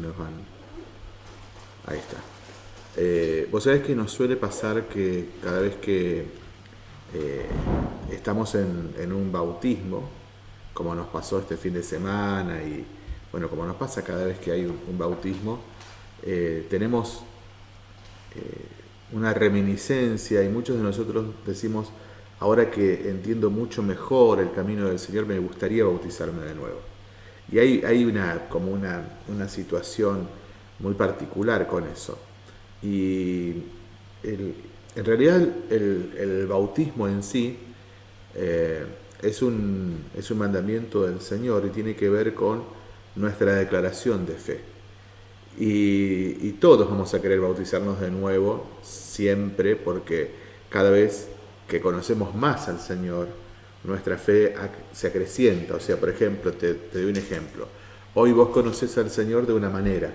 nos van. Ahí está. Eh, vos sabés que nos suele pasar que cada vez que eh, estamos en, un bautismo, como nos pasó este fin de semana y bueno, como nos pasa cada vez que hay un, bautismo, eh, tenemos una reminiscencia y muchos de nosotros decimos, ahora que entiendo mucho mejor el camino del Señor, me gustaría bautizarme de nuevo. Y hay, una, como una, una situación muy particular con eso. Y en realidad el, bautismo en sí eh, es, un, es un mandamiento del Señor y tiene que ver con nuestra declaración de fe. Y, todos vamos a querer bautizarnos de nuevo, siempre, porque cada vez que conocemos más al Señor, nuestra fe se acrecienta. O sea, por ejemplo, te, doy un ejemplo. Hoy vos conoces al Señor de una manera,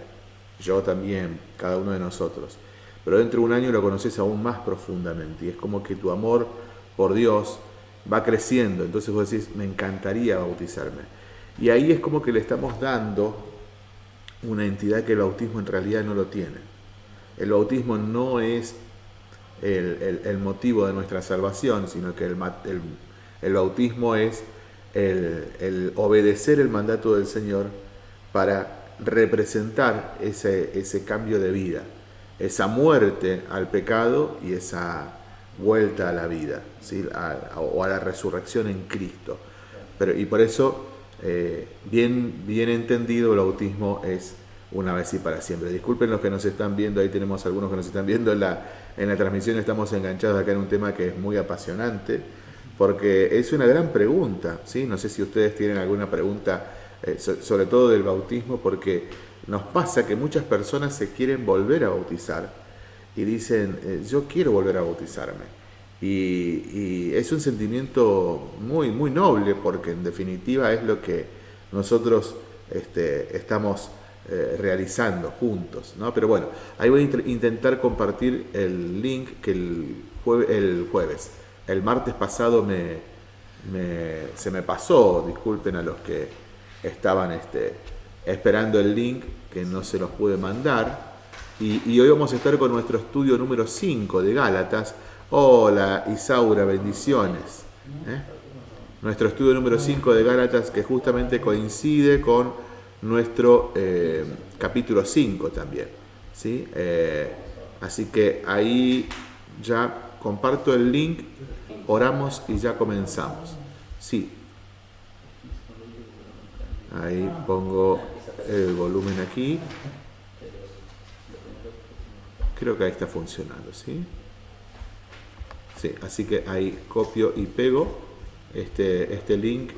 yo también, cada uno de nosotros. Pero dentro de un año lo conoces aún más profundamente y es como que tu amor por Dios va creciendo. Entonces vos decís, me encantaría bautizarme. Y ahí es como que le estamos dando una entidad que el bautismo en realidad no lo tiene. El bautismo no es el, motivo de nuestra salvación, sino que el, el bautismo es el, obedecer el mandato del Señor para representar ese, cambio de vida, esa muerte al pecado y esa vuelta a la vida, ¿sí? o a la resurrección en Cristo. Pero, y por eso, eh, bien, bien entendido, el bautismo es una vez y para siempre. Disculpen los que nos están viendo, ahí tenemos algunos que nos están viendo en la, en la transmisión, estamos enganchados acá en un tema que es muy apasionante porque es una gran pregunta, ¿sí? No sé si ustedes tienen alguna pregunta, eh, sobre todo del bautismo, porque nos pasa que muchas personas se quieren volver a bautizar y dicen, eh, yo quiero volver a bautizarme. Y, es un sentimiento muy, muy noble, porque en definitiva es lo que nosotros este, estamos eh, realizando juntos, ¿no? Pero bueno, ahí voy a intentar compartir el link que el, el jueves el martes pasado me, se me pasó, disculpen a los que estaban este, esperando el link, que no se los pude mandar. Y, hoy vamos a estar con nuestro estudio número 5 de Gálatas. Hola Isaura, bendiciones. ¿eh? Nuestro estudio número 5 de Gálatas que justamente coincide con nuestro eh, capítulo 5 también. ¿sí? Eh, así que ahí ya comparto el link Oramos y ya comenzamos. Sí. Ahí pongo el volumen aquí. Creo que ahí está funcionando, ¿sí? Sí, así que ahí copio y pego este, este link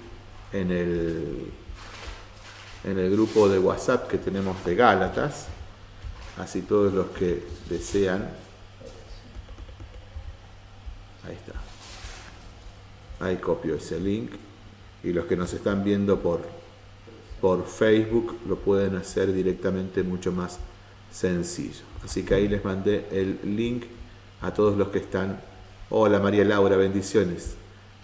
en el, en el grupo de WhatsApp que tenemos de Gálatas. Así todos los que desean. Ahí está. Ahí copio ese link y los que nos están viendo por, por Facebook lo pueden hacer directamente mucho más sencillo. Así que ahí les mandé el link a todos los que están. Hola María Laura, bendiciones.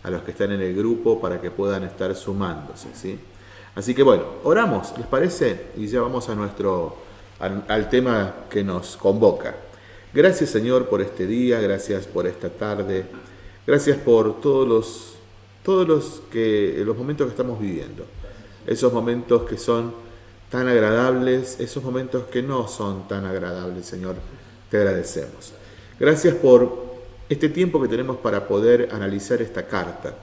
A los que están en el grupo para que puedan estar sumándose. ¿sí? Así que bueno, oramos, ¿les parece? Y ya vamos a nuestro, al tema que nos convoca. Gracias Señor por este día, gracias por esta tarde. Gracias por todos los, todos los, que, los momentos que estamos viviendo. Esos momentos que son tan agradables, esos momentos que no son tan agradables, Señor. Te agradecemos. Gracias por este tiempo que tenemos para poder analizar esta carta.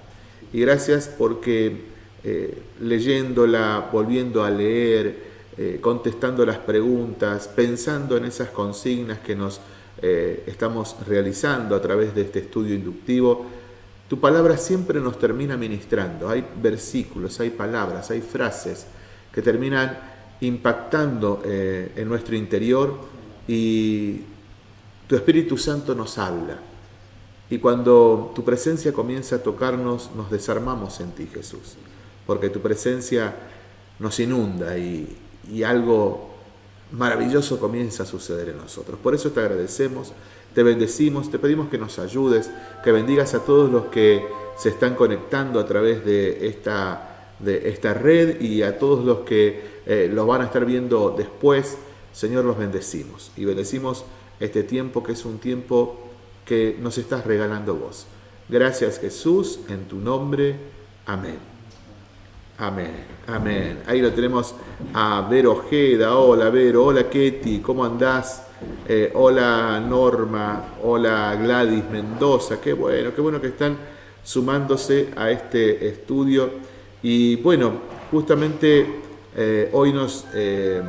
Y gracias porque eh, leyéndola, volviendo a leer, eh, contestando las preguntas, pensando en esas consignas que nos eh, estamos realizando a través de este estudio inductivo, tu palabra siempre nos termina ministrando. Hay versículos, hay palabras, hay frases que terminan impactando eh, en nuestro interior y tu Espíritu Santo nos habla. Y cuando tu presencia comienza a tocarnos, nos desarmamos en ti, Jesús, porque tu presencia nos inunda y, y algo maravilloso comienza a suceder en nosotros. Por eso te agradecemos, te bendecimos, te pedimos que nos ayudes, que bendigas a todos los que se están conectando a través de esta, de esta red y a todos los que eh, los van a estar viendo después, Señor, los bendecimos. Y bendecimos este tiempo que es un tiempo que nos estás regalando vos. Gracias Jesús, en tu nombre. Amén. Amén, amén. Ahí lo tenemos a Vero Ojeda. Hola Vero, hola Ketty, ¿cómo andás? Eh, hola Norma, hola Gladys Mendoza. Qué bueno, qué bueno que están sumándose a este estudio. Y bueno, justamente eh, hoy nos, eh,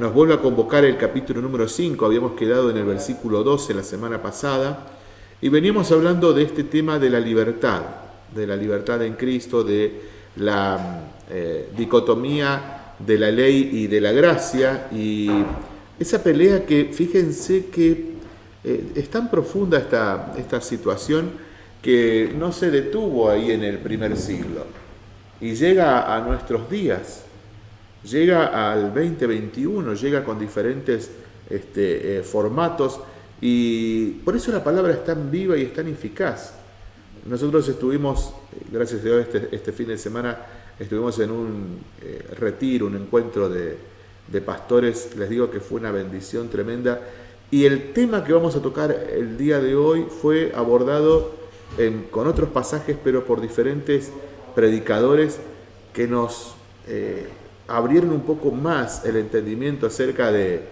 nos vuelve a convocar el capítulo número 5. Habíamos quedado en el versículo 12 la semana pasada. Y venimos hablando de este tema de la libertad, de la libertad en Cristo, de la eh, dicotomía de la ley y de la gracia y esa pelea que fíjense que eh, es tan profunda esta, esta situación que no se detuvo ahí en el primer siglo y llega a nuestros días, llega al 2021, llega con diferentes este, eh, formatos y por eso la palabra es tan viva y es tan eficaz. Nosotros estuvimos, gracias a Dios, este, este fin de semana estuvimos en un eh, retiro, un encuentro de, pastores, les digo que fue una bendición tremenda. Y el tema que vamos a tocar el día de hoy fue abordado con otros pasajes, pero por diferentes predicadores que nos eh, abrieron un poco más el entendimiento acerca de,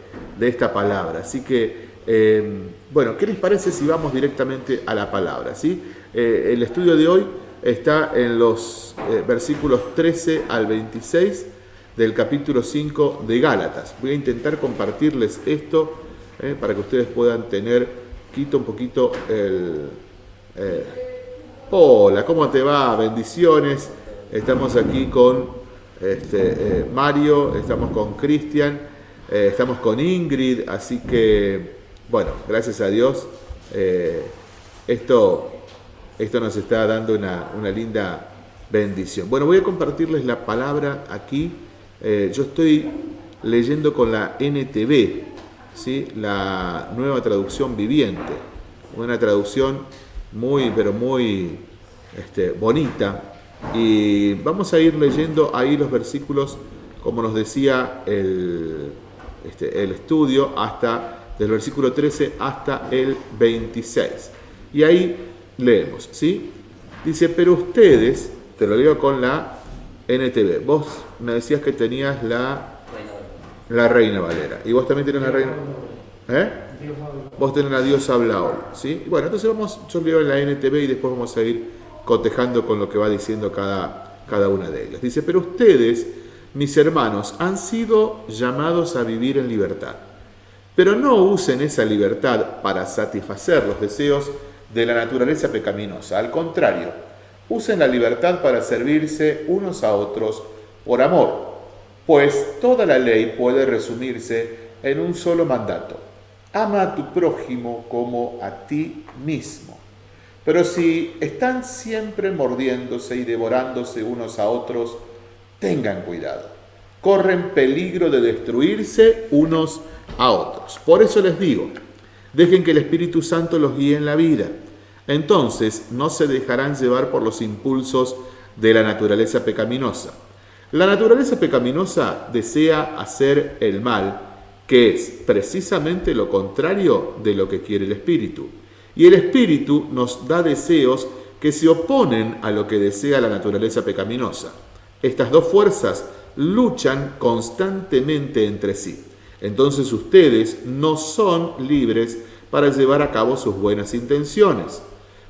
esta palabra. Así que, eh, bueno, ¿qué les parece si vamos directamente a la palabra? ¿sí? Eh, el estudio de hoy está en los eh, versículos 13 al 26 del capítulo 5 de Gálatas. Voy a intentar compartirles esto eh, para que ustedes puedan tener, quito un poquito el... hola, ¿cómo te va? Bendiciones. Estamos aquí con este, Mario, estamos con Cristian, estamos con Ingrid, así que, bueno, gracias a Dios. esto esto nos está dando una, linda bendición. Bueno, voy a compartirles la palabra aquí. Eh, yo estoy leyendo con la NTV, ¿sí? la nueva traducción viviente. Una traducción muy, pero muy este, bonita. Y vamos a ir leyendo ahí los versículos, como nos decía el, este, el estudio, hasta del versículo 13 hasta el 26. Y ahí leemos, ¿sí? Dice, pero ustedes, te lo digo con la NTV, vos me decías que tenías la, la Reina Valera, y vos también tenés la Reina... ¿Eh? Vos tenés la Dios habla hoy, ¿sí? Bueno, entonces vamos, yo leo la NTV y después vamos a ir cotejando con lo que va diciendo cada, cada una de ellas. Dice, pero ustedes, mis hermanos, han sido llamados a vivir en libertad. Pero no usen esa libertad para satisfacer los deseos de la naturaleza pecaminosa. Al contrario, usen la libertad para servirse unos a otros por amor, pues toda la ley puede resumirse en un solo mandato. Ama a tu prójimo como a ti mismo. Pero si están siempre mordiéndose y devorándose unos a otros, tengan cuidado. Corren peligro de destruirse unos a otros. Por eso les digo, Dejen que el Espíritu Santo los guíe en la vida. Entonces no se dejarán llevar por los impulsos de la naturaleza pecaminosa. La naturaleza pecaminosa desea hacer el mal, que es precisamente lo contrario de lo que quiere el Espíritu. Y el Espíritu nos da deseos que se oponen a lo que desea la naturaleza pecaminosa. Estas dos fuerzas luchan constantemente entre sí. Entonces ustedes no son libres para llevar a cabo sus buenas intenciones.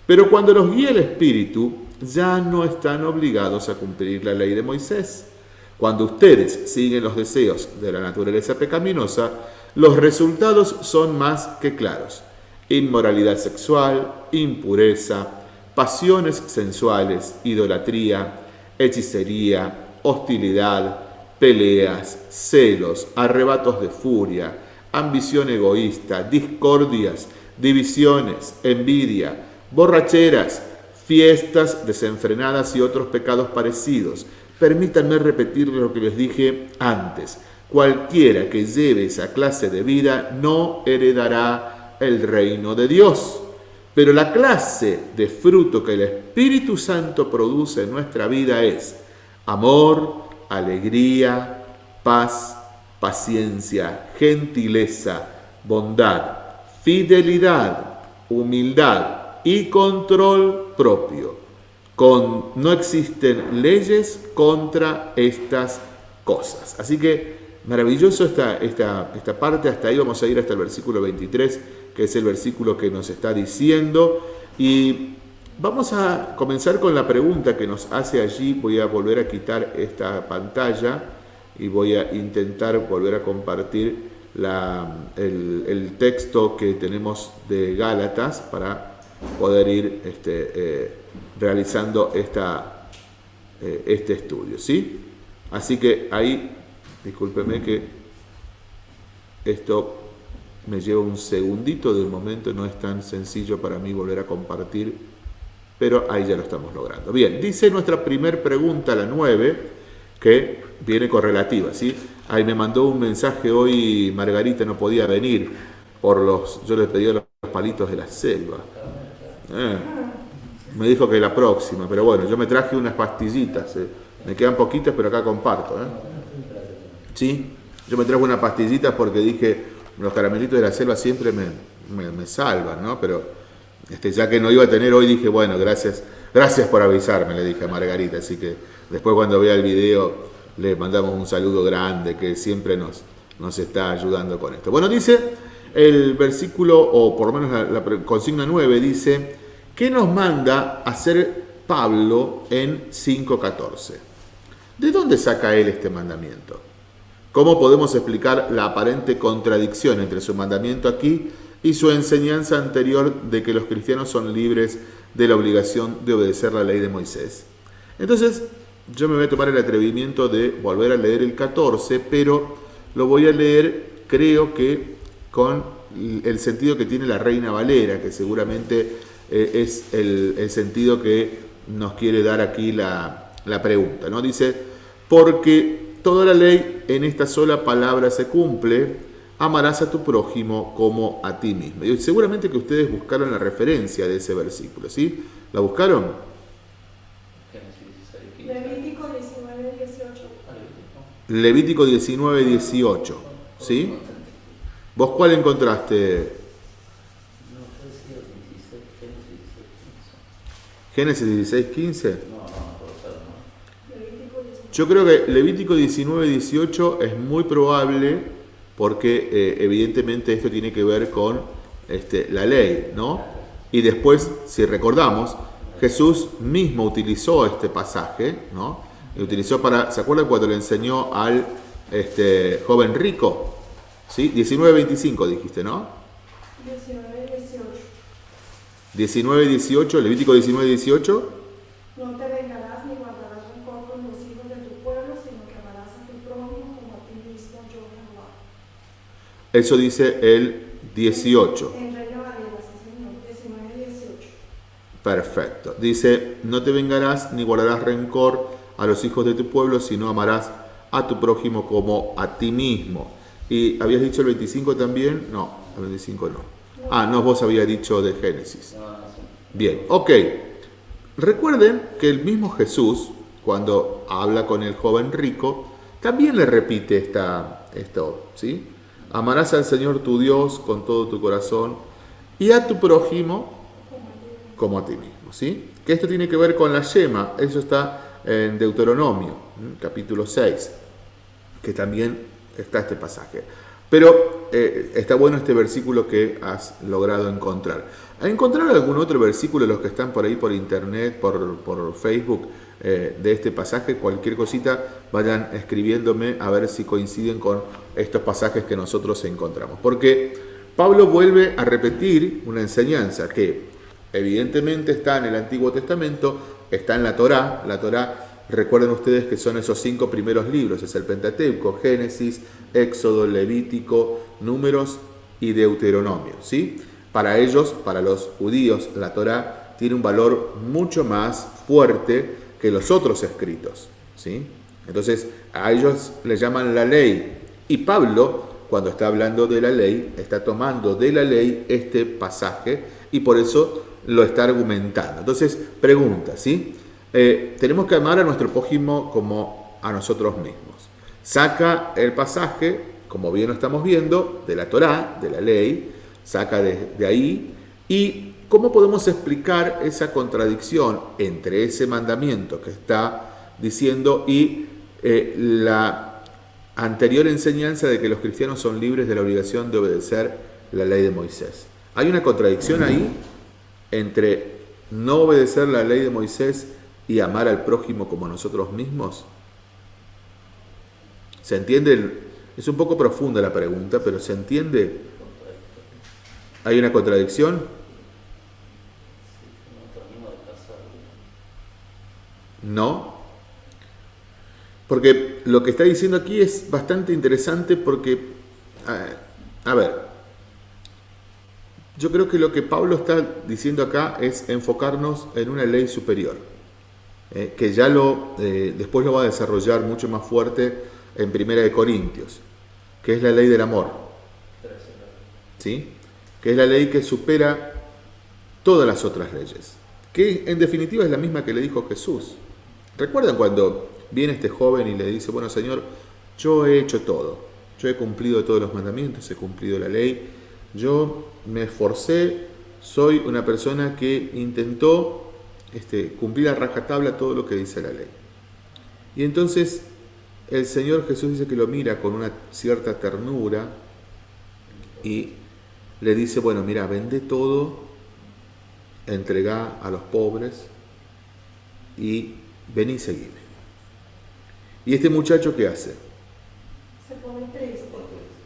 Pero cuando los guía el Espíritu, ya no están obligados a cumplir la ley de Moisés. Cuando ustedes siguen los deseos de la naturaleza pecaminosa, los resultados son más que claros. Inmoralidad sexual, impureza, pasiones sensuales, idolatría, hechicería, hostilidad, peleas, celos, arrebatos de furia, ambición egoísta, discordias, divisiones, envidia, borracheras, fiestas desenfrenadas y otros pecados parecidos. Permítanme repetir lo que les dije antes. Cualquiera que lleve esa clase de vida no heredará el reino de Dios. Pero la clase de fruto que el Espíritu Santo produce en nuestra vida es amor, alegría, paz, paciencia, gentileza, bondad, fidelidad, humildad y control propio. Con, no existen leyes contra estas cosas. Así que maravilloso esta, esta, esta parte, hasta ahí vamos a ir hasta el versículo 23, que es el versículo que nos está diciendo. Y vamos a comenzar con la pregunta que nos hace allí. Voy a volver a quitar esta pantalla y voy a intentar volver a compartir el, texto que tenemos de Gálatas para poder ir este, eh, realizando esta, eh, este estudio. ¿sí? Así que ahí, discúlpeme que esto me lleva un segundito del momento, no es tan sencillo para mí volver a compartir, pero ahí ya lo estamos logrando. Bien, dice nuestra primera pregunta, la 9, que viene correlativa, ¿sí? Ahí me mandó un mensaje hoy, Margarita no podía venir por los, yo le pedí los palitos de la selva. Eh, me dijo que la próxima, pero bueno, yo me traje unas pastillitas, eh. me quedan poquitas, pero acá comparto. ¿eh? ¿Sí? Yo me traje unas pastillitas porque dije, los caramelitos de la selva siempre me, me, salvan, ¿no? Pero este, ya que no iba a tener hoy, dije, bueno, gracias, gracias por avisarme, le dije a Margarita, así que después cuando vea el video le mandamos un saludo grande que siempre nos, nos está ayudando con esto. Bueno, dice el versículo, o por lo menos la, consigna 9, dice, ¿qué nos manda hacer Pablo en 5.14? ¿De dónde saca él este mandamiento? ¿Cómo podemos explicar la aparente contradicción entre su mandamiento aquí y su enseñanza anterior de que los cristianos son libres de la obligación de obedecer la ley de Moisés? Entonces, yo me voy a tomar el atrevimiento de volver a leer el 14, pero lo voy a leer, creo que con el sentido que tiene la Reina Valera, que seguramente eh, es el, sentido que nos quiere dar aquí la, la pregunta. ¿no? Dice, porque toda la ley en esta sola palabra se cumple, amarás a tu prójimo como a ti mismo. Y seguramente que ustedes buscaron la referencia de ese versículo, ¿sí? ¿La buscaron? Levítico 19, 18. ¿Sí? ¿Vos cuál encontraste? Génesis 16, 15. Yo creo que Levítico 19, 18 es muy probable porque eh, evidentemente esto tiene que ver con este, la ley, ¿no? Y después, si recordamos, Jesús mismo utilizó este pasaje, ¿no? Lo utilizó para, ¿se acuerdan cuando le enseñó al este, joven rico? ¿Sí? 19-25 dijiste, ¿no? 19-18. 19-18, Levítico 19-18. No te vengarás ni guardarás rencor con los hijos de tu pueblo, sino que amarás a tu prójimo como a ti mismo, yo Jehová. Eso dice el 18. En Reina Valera, señor, 19-18. Perfecto. Dice, no te vengarás ni guardarás rencor a los hijos de tu pueblo, sino amarás a tu prójimo como a ti mismo. ¿Y habías dicho el 25 también? No, el 25 no. Ah, no, vos habías dicho de Génesis. Bien, ok. Recuerden que el mismo Jesús, cuando habla con el joven rico, también le repite esta, esto, ¿sí? Amarás al Señor tu Dios con todo tu corazón y a tu prójimo como a ti mismo, ¿sí? Que esto tiene que ver con la yema, eso está en Deuteronomio, capítulo 6, que también está este pasaje. Pero eh, está bueno este versículo que has logrado encontrar. ¿A encontrar algún otro versículo los que están por ahí por internet, por, Facebook, eh, de este pasaje? Cualquier cosita, vayan escribiéndome a ver si coinciden con estos pasajes que nosotros encontramos. Porque Pablo vuelve a repetir una enseñanza que evidentemente está en el Antiguo Testamento, está en la Torá. La Torá, recuerden ustedes que son esos cinco primeros libros, es el Pentateuco, Génesis, Éxodo, Levítico, Números y Deuteronomio. ¿sí? Para ellos, para los judíos, la Torá tiene un valor mucho más fuerte que los otros escritos. ¿sí? Entonces, a ellos les llaman la ley. Y Pablo, cuando está hablando de la ley, está tomando de la ley este pasaje y por eso lo está argumentando. Entonces, pregunta, ¿sí? Eh, tenemos que amar a nuestro prójimo como a nosotros mismos. saca el pasaje, como bien lo estamos viendo, de la Torá, de la ley, saca de, de ahí, y cómo podemos explicar esa contradicción entre ese mandamiento que está diciendo y eh, la anterior enseñanza de que los cristianos son libres de la obligación de obedecer la ley de Moisés. Hay una contradicción ahí entre no obedecer la ley de Moisés y amar al prójimo como nosotros mismos. ¿Se entiende? Es un poco profunda la pregunta, pero ¿se entiende? ¿Hay una contradicción? No. Porque lo que está diciendo aquí es bastante interesante porque, a, ver, yo creo que lo que Pablo está diciendo acá es enfocarnos en una ley superior, eh, que ya lo, eh, después lo va a desarrollar mucho más fuerte en Primera de Corintios, que es la ley del amor, ¿sí? que es la ley que supera todas las otras leyes, que en definitiva es la misma que le dijo Jesús. ¿Recuerdan cuando viene este joven y le dice, bueno Señor, yo he hecho todo, yo he cumplido todos los mandamientos, he cumplido la ley, yo me esforcé, soy una persona que intentó este, cumplir a rajatabla todo lo que dice la ley. Y entonces el Señor Jesús dice que lo mira con una cierta ternura y le dice, bueno, mira, vende todo, entrega a los pobres y ven y seguime. ¿Y este muchacho qué hace? Se pone triste.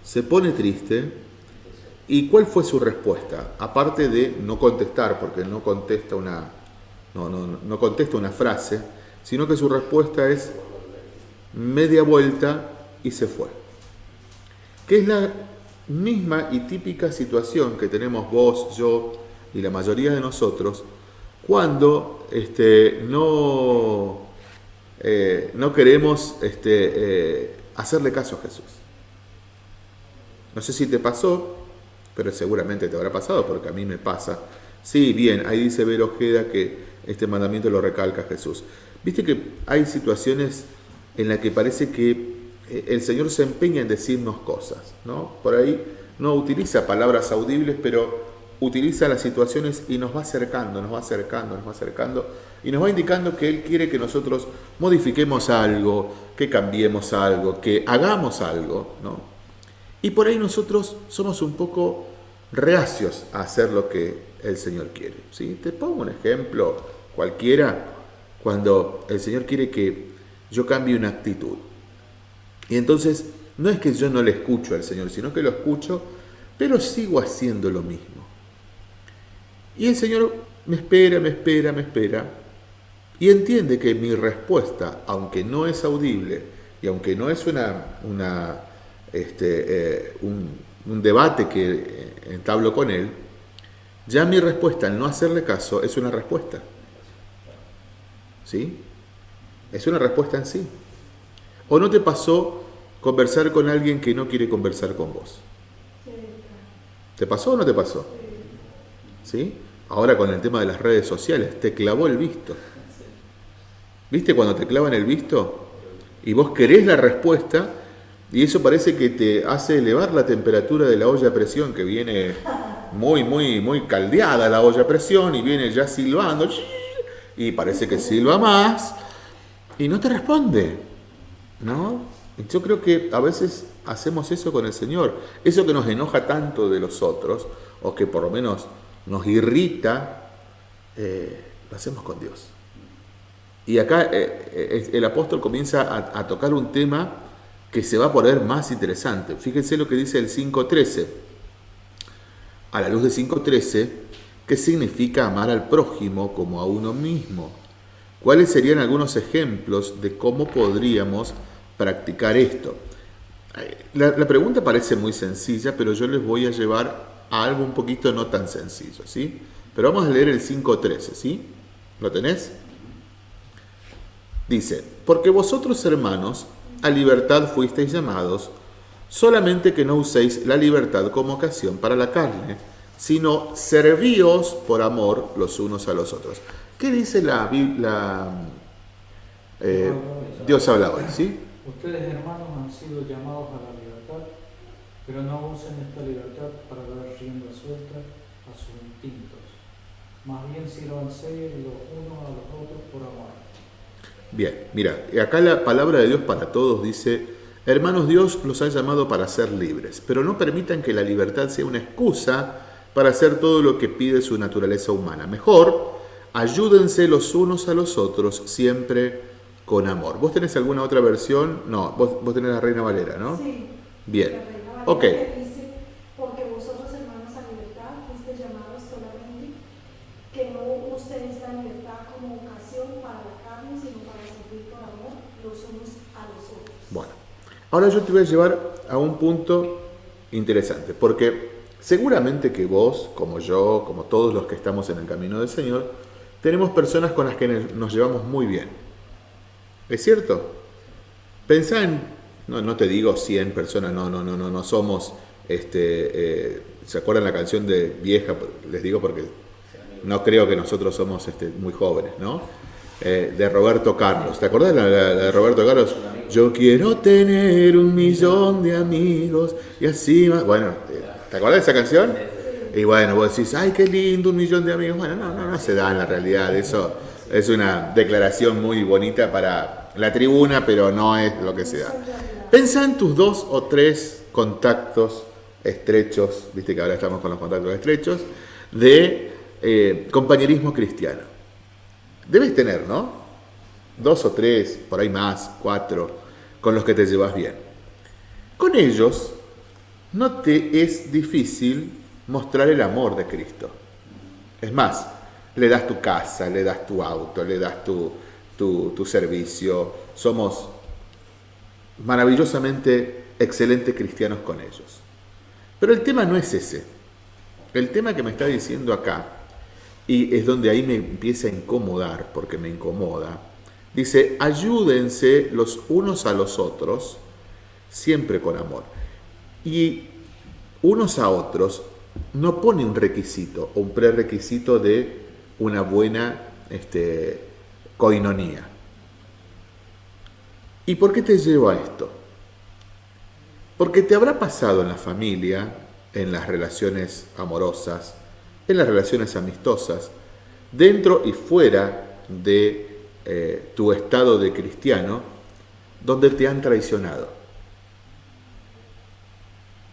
Se pone triste. ¿Y cuál fue su respuesta? Aparte de no contestar, porque no contesta una, no, no, no contesta una frase, sino que su respuesta es media vuelta y se fue. Que es la misma y típica situación que tenemos vos, yo y la mayoría de nosotros cuando este, no, eh, no queremos este, eh, hacerle caso a Jesús. No sé si te pasó, pero seguramente te habrá pasado porque a mí me pasa. Sí, bien, ahí dice Ver Ojeda que este mandamiento lo recalca Jesús. Viste que hay situaciones en las que parece que eh, el Señor se empeña en decirnos cosas, ¿no? Por ahí no utiliza palabras audibles, pero utiliza las situaciones y nos va acercando, nos va acercando, nos va acercando y nos va indicando que Él quiere que nosotros modifiquemos algo, que cambiemos algo, que hagamos algo, ¿no? Y por ahí nosotros somos un poco reacios a hacer lo que el Señor quiere. ¿sí? Te pongo un ejemplo cualquiera cuando el Señor quiere que yo cambie una actitud. Y entonces no es que yo no le escucho al Señor, sino que lo escucho, pero sigo haciendo lo mismo. Y el Señor me espera, me espera, me espera. Y entiende que mi respuesta, aunque no es audible y aunque no es una, este, eh, un, debate que entablo con Él, ya mi respuesta al no hacerle caso es una respuesta. ¿Sí? Es una respuesta en sí. ¿O no te pasó conversar con alguien que no quiere conversar con vos? ¿Te pasó o no te pasó? ¿Sí? Ahora con el tema de las redes sociales, te clavó el visto. ¿Viste cuando te clavan el visto? Y vos querés la respuesta y eso parece que te hace elevar la temperatura de la olla a presión que viene muy, muy, muy caldeada la olla presión y viene ya silbando y parece que silba más y no te responde. ¿No? Yo creo que a veces hacemos eso con el Señor. Eso que nos enoja tanto de los otros, o que por lo menos nos irrita, eh, lo hacemos con Dios. Y acá eh, eh, el apóstol comienza a, a, tocar un tema que se va a poner más interesante. Fíjense lo que dice el 5.13. A la luz de 5.13, ¿qué significa amar al prójimo como a uno mismo? ¿Cuáles serían algunos ejemplos de cómo podríamos practicar esto? La, la pregunta parece muy sencilla, pero yo les voy a llevar a algo un poquito no tan sencillo, ¿sí? Pero vamos a leer el 5.13, ¿sí? ¿Lo tenés? Dice, porque vosotros hermanos a libertad fuisteis llamados, solamente que no uséis la libertad como ocasión para la carne, sino servíos por amor los unos a los otros. ¿Qué dice la Biblia? Eh, Dios habla hoy, ¿sí? Ustedes hermanos han sido llamados a la libertad, pero no usen esta libertad para dar rienda suelta a sus instintos. Más bien sírvanse los unos a los otros por amor. Bien, mira, acá la palabra de Dios para todos dice, hermanos Dios los ha llamado para ser libres, pero no permitan que la libertad sea una excusa para hacer todo lo que pide su naturaleza humana. Mejor, ayúdense los unos a los otros siempre con amor. ¿Vos tenés alguna otra versión? No, vos, vos tenés la Reina Valera, ¿no? Sí. Bien. Ok. que dice, porque vosotros hermanos a libertad fuiste llamados solamente, que no uséis la libertad como ocasión para la carne, sino para servir por amor los unos a los otros. Bueno, ahora yo te voy a llevar a un punto interesante, porque seguramente que vos, como yo, como todos los que estamos en el camino del Señor, tenemos personas con las que nos llevamos muy bien. ¿Es cierto? Pensá en, no, no te digo 100 personas, no, no, no, no, no somos, este, eh, ¿se acuerdan la canción de Vieja? Les digo porque no creo que nosotros somos este, muy jóvenes, ¿no? Eh, de Roberto Carlos. ¿Te acordás la- la de Roberto Carlos? Yo quiero tener un millón de amigos y así más. Bueno, eh, ¿te acordás de esa canción? Y bueno, vos decís, ay, qué lindo, un millón de amigos. Bueno, no, no, no se da en la realidad. Eso es una declaración muy bonita para la tribuna, pero no es lo que se da. Pensá en tus dos o tres contactos estrechos, viste que ahora estamos con los contactos estrechos, de eh, compañerismo cristiano. Debes tener, ¿no? Dos o tres, por ahí más, cuatro, con los que te llevas bien. Con ellos no te es difícil mostrar el amor de Cristo. Es más, le das tu casa, le das tu auto, le das tu, tu, tu servicio. Somos maravillosamente excelentes cristianos con ellos. Pero el tema no es ese. El tema que me está diciendo acá, y es donde ahí me empieza a incomodar, porque me incomoda, dice, ayúdense los unos a los otros, siempre con amor. Y unos a otros no pone un requisito un prerequisito de una buena este, coinonía. ¿Y por qué te llevo a esto? Porque te habrá pasado en la familia, en las relaciones amorosas, en las relaciones amistosas, dentro y fuera de eh, tu estado de cristiano, donde te han traicionado.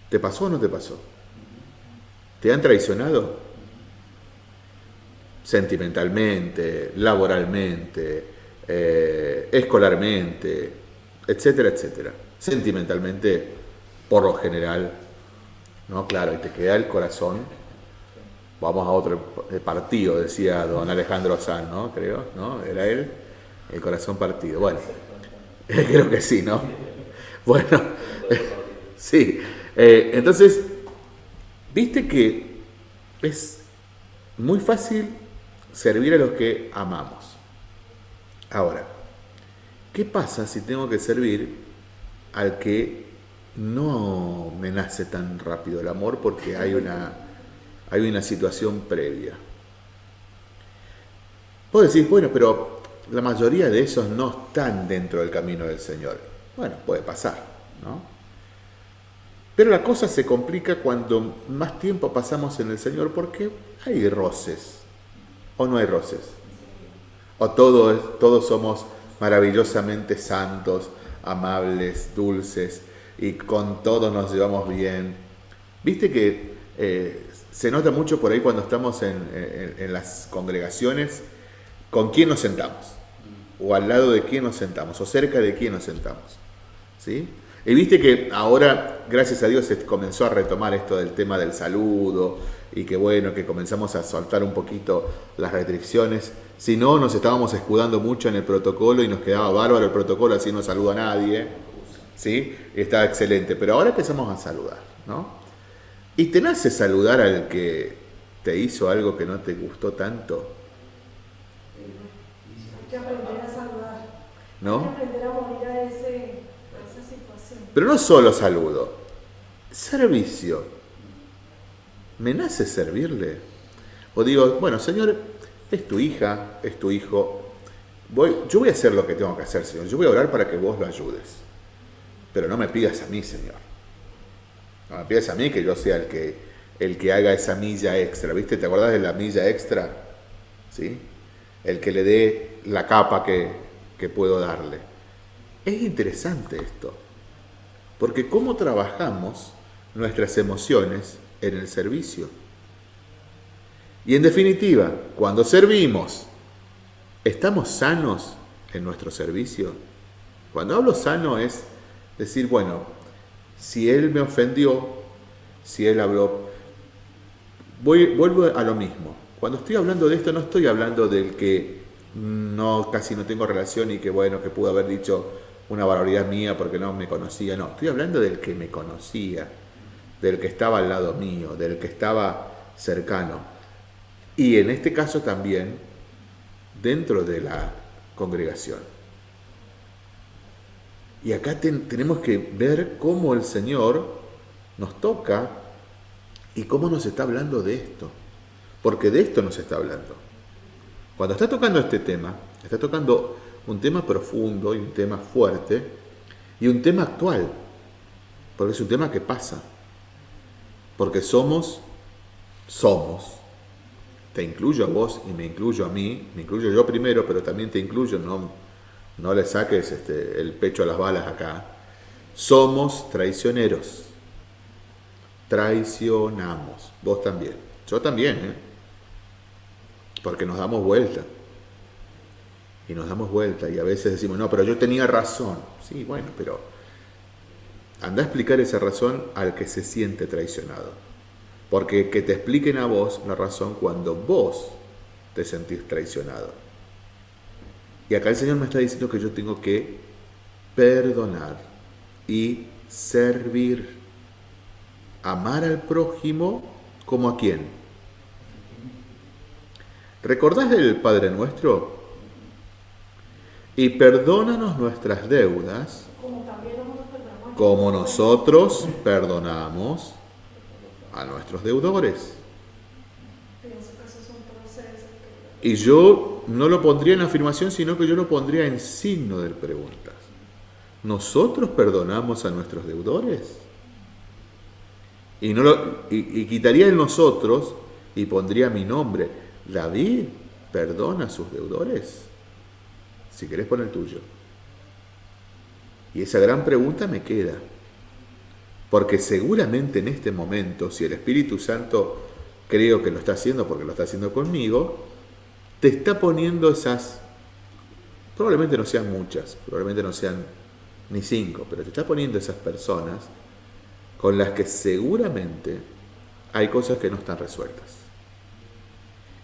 ¿Te pasó o no te pasó? ¿Te han traicionado? Sentimentalmente, laboralmente, eh, escolarmente, etcétera, etcétera. Sentimentalmente, por lo general, ¿no? Claro, y te queda el corazón. Vamos a otro partido, decía don Alejandro Sanz, ¿no? Creo, ¿no? Era él, el corazón partido. Bueno, creo que sí, ¿no? Bueno, sí. Eh, entonces, viste que es muy fácil servir a los que amamos. Ahora, ¿qué pasa si tengo que servir al que no me nace tan rápido el amor porque hay una, hay una situación previa? Vos decís, bueno, pero la mayoría de esos no están dentro del camino del Señor. Bueno, puede pasar, ¿no? Pero la cosa se complica cuando más tiempo pasamos en el Señor porque hay roces. ¿O no hay roces? ¿O todos, todos somos maravillosamente santos, amables, dulces y con todos nos llevamos bien? Viste que eh, se nota mucho por ahí cuando estamos en, las congregaciones con quién nos sentamos, o al lado de quién nos sentamos, o cerca de quién nos sentamos. ¿Sí? Y viste que ahora, gracias a Dios, se comenzó a retomar esto del tema del saludo y que bueno, que comenzamos a soltar un poquito las restricciones. Si no, nos estábamos escudando mucho en el protocolo y nos quedaba bárbaro el protocolo, así no saluda a nadie. ¿Sí? Estaba excelente. Pero ahora empezamos a saludar, ¿no? Y te nace saludar al que te hizo algo que no te gustó tanto, Hay que aprender a saludar. Hay ¿no? que aprender a morir a, ese, a esa situación. Pero no solo saludo, servicio. ¿Me nace servirle? O digo, bueno, Señor, es tu hija, es tu hijo. Voy, yo voy a hacer lo que tengo que hacer, Señor. Yo voy a orar para que vos lo ayudes. pero no me pidas a mí, Señor. No me a mí que yo sea el que, el que haga esa milla extra. ¿Viste? ¿Te acuerdas de la milla extra? ¿Sí? El que le dé la capa que, que puedo darle. Es interesante esto. Porque cómo trabajamos nuestras emociones en el servicio. Y en definitiva, cuando servimos, ¿estamos sanos en nuestro servicio? Cuando hablo sano es decir, bueno, si él me ofendió, si él habló, voy, vuelvo a lo mismo. Cuando estoy hablando de esto no estoy hablando del que no casi no tengo relación y que bueno, que pudo haber dicho una barbaridad mía porque no me conocía, no, estoy hablando del que me conocía, del que estaba al lado mío, del que estaba cercano. Y en este caso también dentro de la congregación. Y acá tenemos que ver cómo el Señor nos toca y cómo nos está hablando de esto. Porque de esto nos está hablando. Cuando está tocando este tema, está tocando un tema profundo y un tema fuerte y un tema actual. Porque es un tema que pasa. Porque somos, somos. Te incluyo a vos y me incluyo a mí. Me incluyo yo primero, pero también te incluyo, no no le saques este, el pecho a las balas acá. Somos traicioneros. Traicionamos. Vos también. Yo también, ¿eh? Porque nos damos vuelta. Y nos damos vuelta y a veces decimos, no, pero yo tenía razón. Sí, bueno, pero anda a explicar esa razón al que se siente traicionado. Porque que te expliquen a vos la razón cuando vos te sentís traicionado. Y acá el Señor me está diciendo que yo tengo que perdonar y servir. Amar al prójimo como a quién. ¿Recordás del Padre Nuestro? Y perdónanos nuestras deudas como nosotros perdonamos a nuestros deudores. Y yo no lo pondría en afirmación, sino que yo lo pondría en signo de preguntas. ¿Nosotros perdonamos a nuestros deudores? Y, no lo, y, quitaría el nosotros y pondría mi nombre. David perdona a sus deudores. Si querés poner el tuyo. Y esa gran pregunta me queda. Porque seguramente en este momento, si el Espíritu Santo creo que lo está haciendo porque lo está haciendo conmigo, te está poniendo esas, probablemente no sean muchas, probablemente no sean ni cinco, pero te está poniendo esas personas con las que seguramente hay cosas que no están resueltas.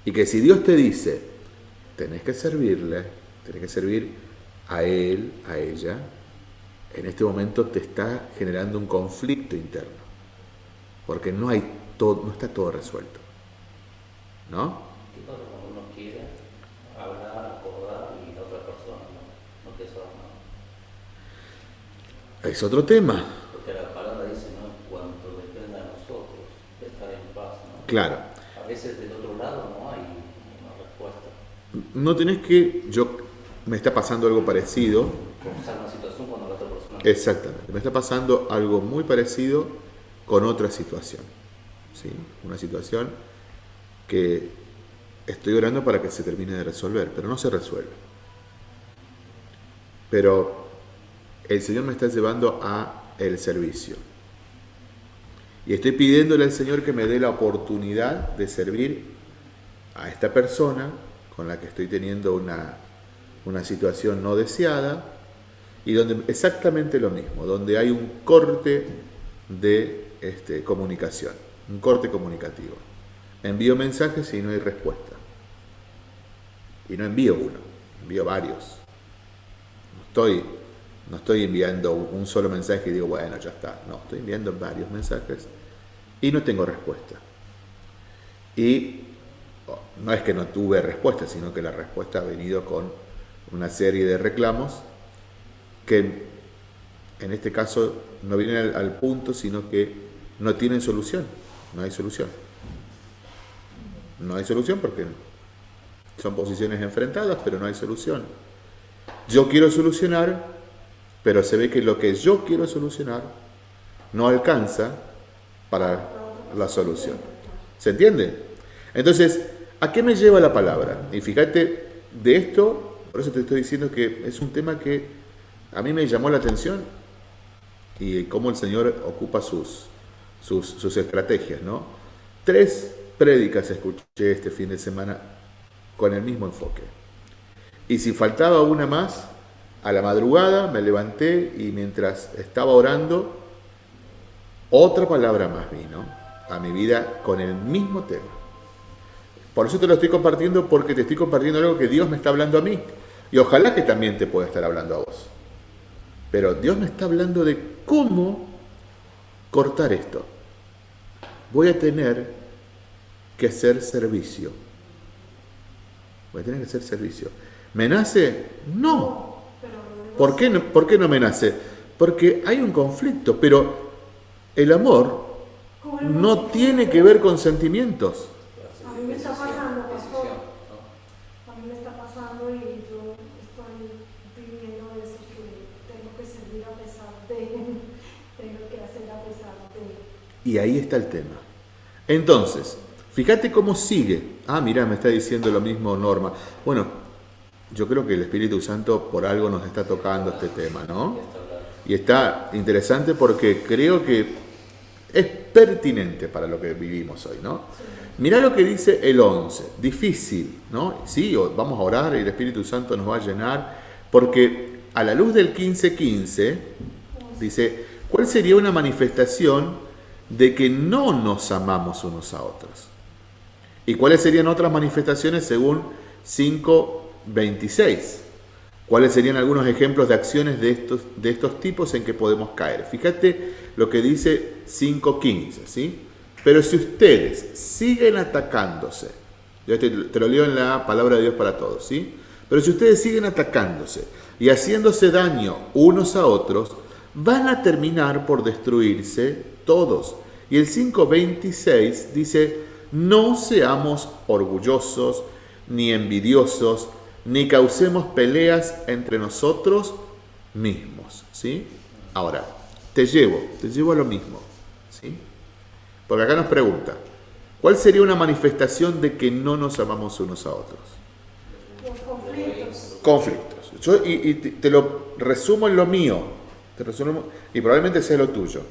Y que si Dios te dice, tenés que servirle, tenés que servir a él, a ella, en este momento te está generando un conflicto interno. Porque no hay todo, no está todo resuelto. ¿No? Es otro tema. Porque la palabra dice, ¿no? Cuanto dependa de nosotros, estar en paz, ¿no? Claro. A veces del otro lado no hay una respuesta. No tenés que, yo, me está pasando algo parecido. Comenzar una situación cuando la otra persona... Exactamente, me está pasando algo muy parecido con otra situación. ¿sí? Una situación que estoy orando para que se termine de resolver, pero no se resuelve. Pero el Señor me está llevando a el servicio. Y estoy pidiéndole al Señor que me dé la oportunidad de servir a esta persona con la que estoy teniendo una, una situación no deseada y donde exactamente lo mismo, donde hay un corte de este, comunicación, un corte comunicativo. Envío mensajes y no hay respuesta. Y no envío uno, envío varios. Estoy no estoy enviando un solo mensaje y digo, bueno, ya está. No, estoy enviando varios mensajes y no tengo respuesta. Y oh, no es que no tuve respuesta, sino que la respuesta ha venido con una serie de reclamos que en este caso no vienen al, punto, sino que no tienen solución. No hay solución. No hay solución porque son posiciones enfrentadas, pero no hay solución. Yo quiero solucionar pero se ve que lo que yo quiero solucionar no alcanza para la solución. ¿Se entiende? Entonces, ¿a qué me lleva la palabra? Y fíjate, de esto, por eso te estoy diciendo que es un tema que a mí me llamó la atención y cómo el Señor ocupa sus, sus, estrategias, ¿no? Tres prédicas escuché este fin de semana con el mismo enfoque. Y si faltaba una más, a la madrugada me levanté y mientras estaba orando, otra palabra más vino a mi vida con el mismo tema. Por eso te lo estoy compartiendo porque te estoy compartiendo algo que Dios me está hablando a mí. Y ojalá que también te pueda estar hablando a vos. Pero Dios me está hablando de cómo cortar esto. Voy a tener que hacer servicio. Voy a tener que hacer servicio. ¿Me nace? No. ¿Por qué no, ¿Por qué no me nace? Porque hay un conflicto, pero el amor no tiene que ver con sentimientos. A mí me está pasando, pastor. A mí me está pasando y yo estoy viviendo eso que tengo que servir a pesar de, tengo que hacer a pesar de. Y ahí está el tema. Entonces, fíjate cómo sigue. Ah, mira, me está diciendo lo mismo Norma. Bueno, yo creo que el Espíritu Santo por algo nos está tocando este tema, ¿no? Y está interesante porque creo que es pertinente para lo que vivimos hoy, ¿no? Mirá lo que dice el 11, difícil, ¿no? Sí, vamos a orar y el Espíritu Santo nos va a llenar, porque a la luz del 15:15 dice, ¿cuál sería una manifestación de que no nos amamos unos a otros? ¿Y cuáles serían otras manifestaciones según 5:26? ¿Cuáles serían algunos ejemplos de acciones de estos, de estos tipos en que podemos caer? Fíjate lo que dice 5.15, ¿sí? Pero si ustedes siguen atacándose, yo te, te, lo leo en la palabra de Dios para todos, ¿sí? Pero si ustedes siguen atacándose y haciéndose daño unos a otros, van a terminar por destruirse todos. Y el 5.26 dice, no seamos orgullosos ni envidiosos, ni causemos peleas entre nosotros mismos, ¿sí? Ahora, te llevo, te llevo a lo mismo, ¿sí? Porque acá nos pregunta, ¿cuál sería una manifestación de que no nos amamos unos a otros? Los conflictos. Conflictos. Yo, y, y te, te, lo resumo en lo mío, te resumo, y probablemente sea lo tuyo.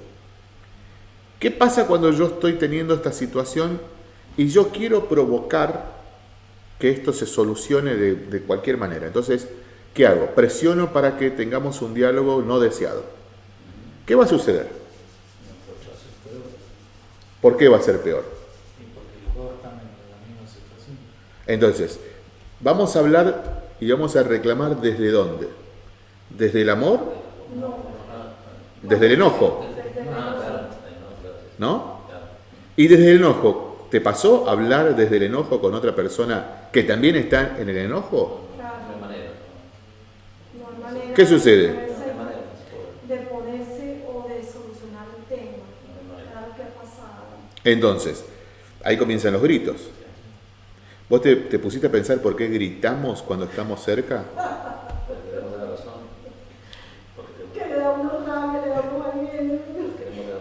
¿Qué pasa cuando yo estoy teniendo esta situación y yo quiero provocar que esto se solucione de, de, cualquier manera. Entonces, ¿qué hago? Presiono para que tengamos un diálogo no deseado. ¿Qué va a suceder? ¿Por qué va a ser peor? Entonces, vamos a hablar y vamos a reclamar desde dónde? ¿Desde el amor? ¿Desde el enojo? ¿No? Y desde el enojo, ¿Te pasó hablar desde el enojo con otra persona que también está en el enojo? ¿Qué sucede? De ponerse o de solucionar el tema. Claro que ha pasado. Entonces, ahí comienzan los gritos. ¿Vos te, te, pusiste a pensar por qué gritamos cuando estamos cerca?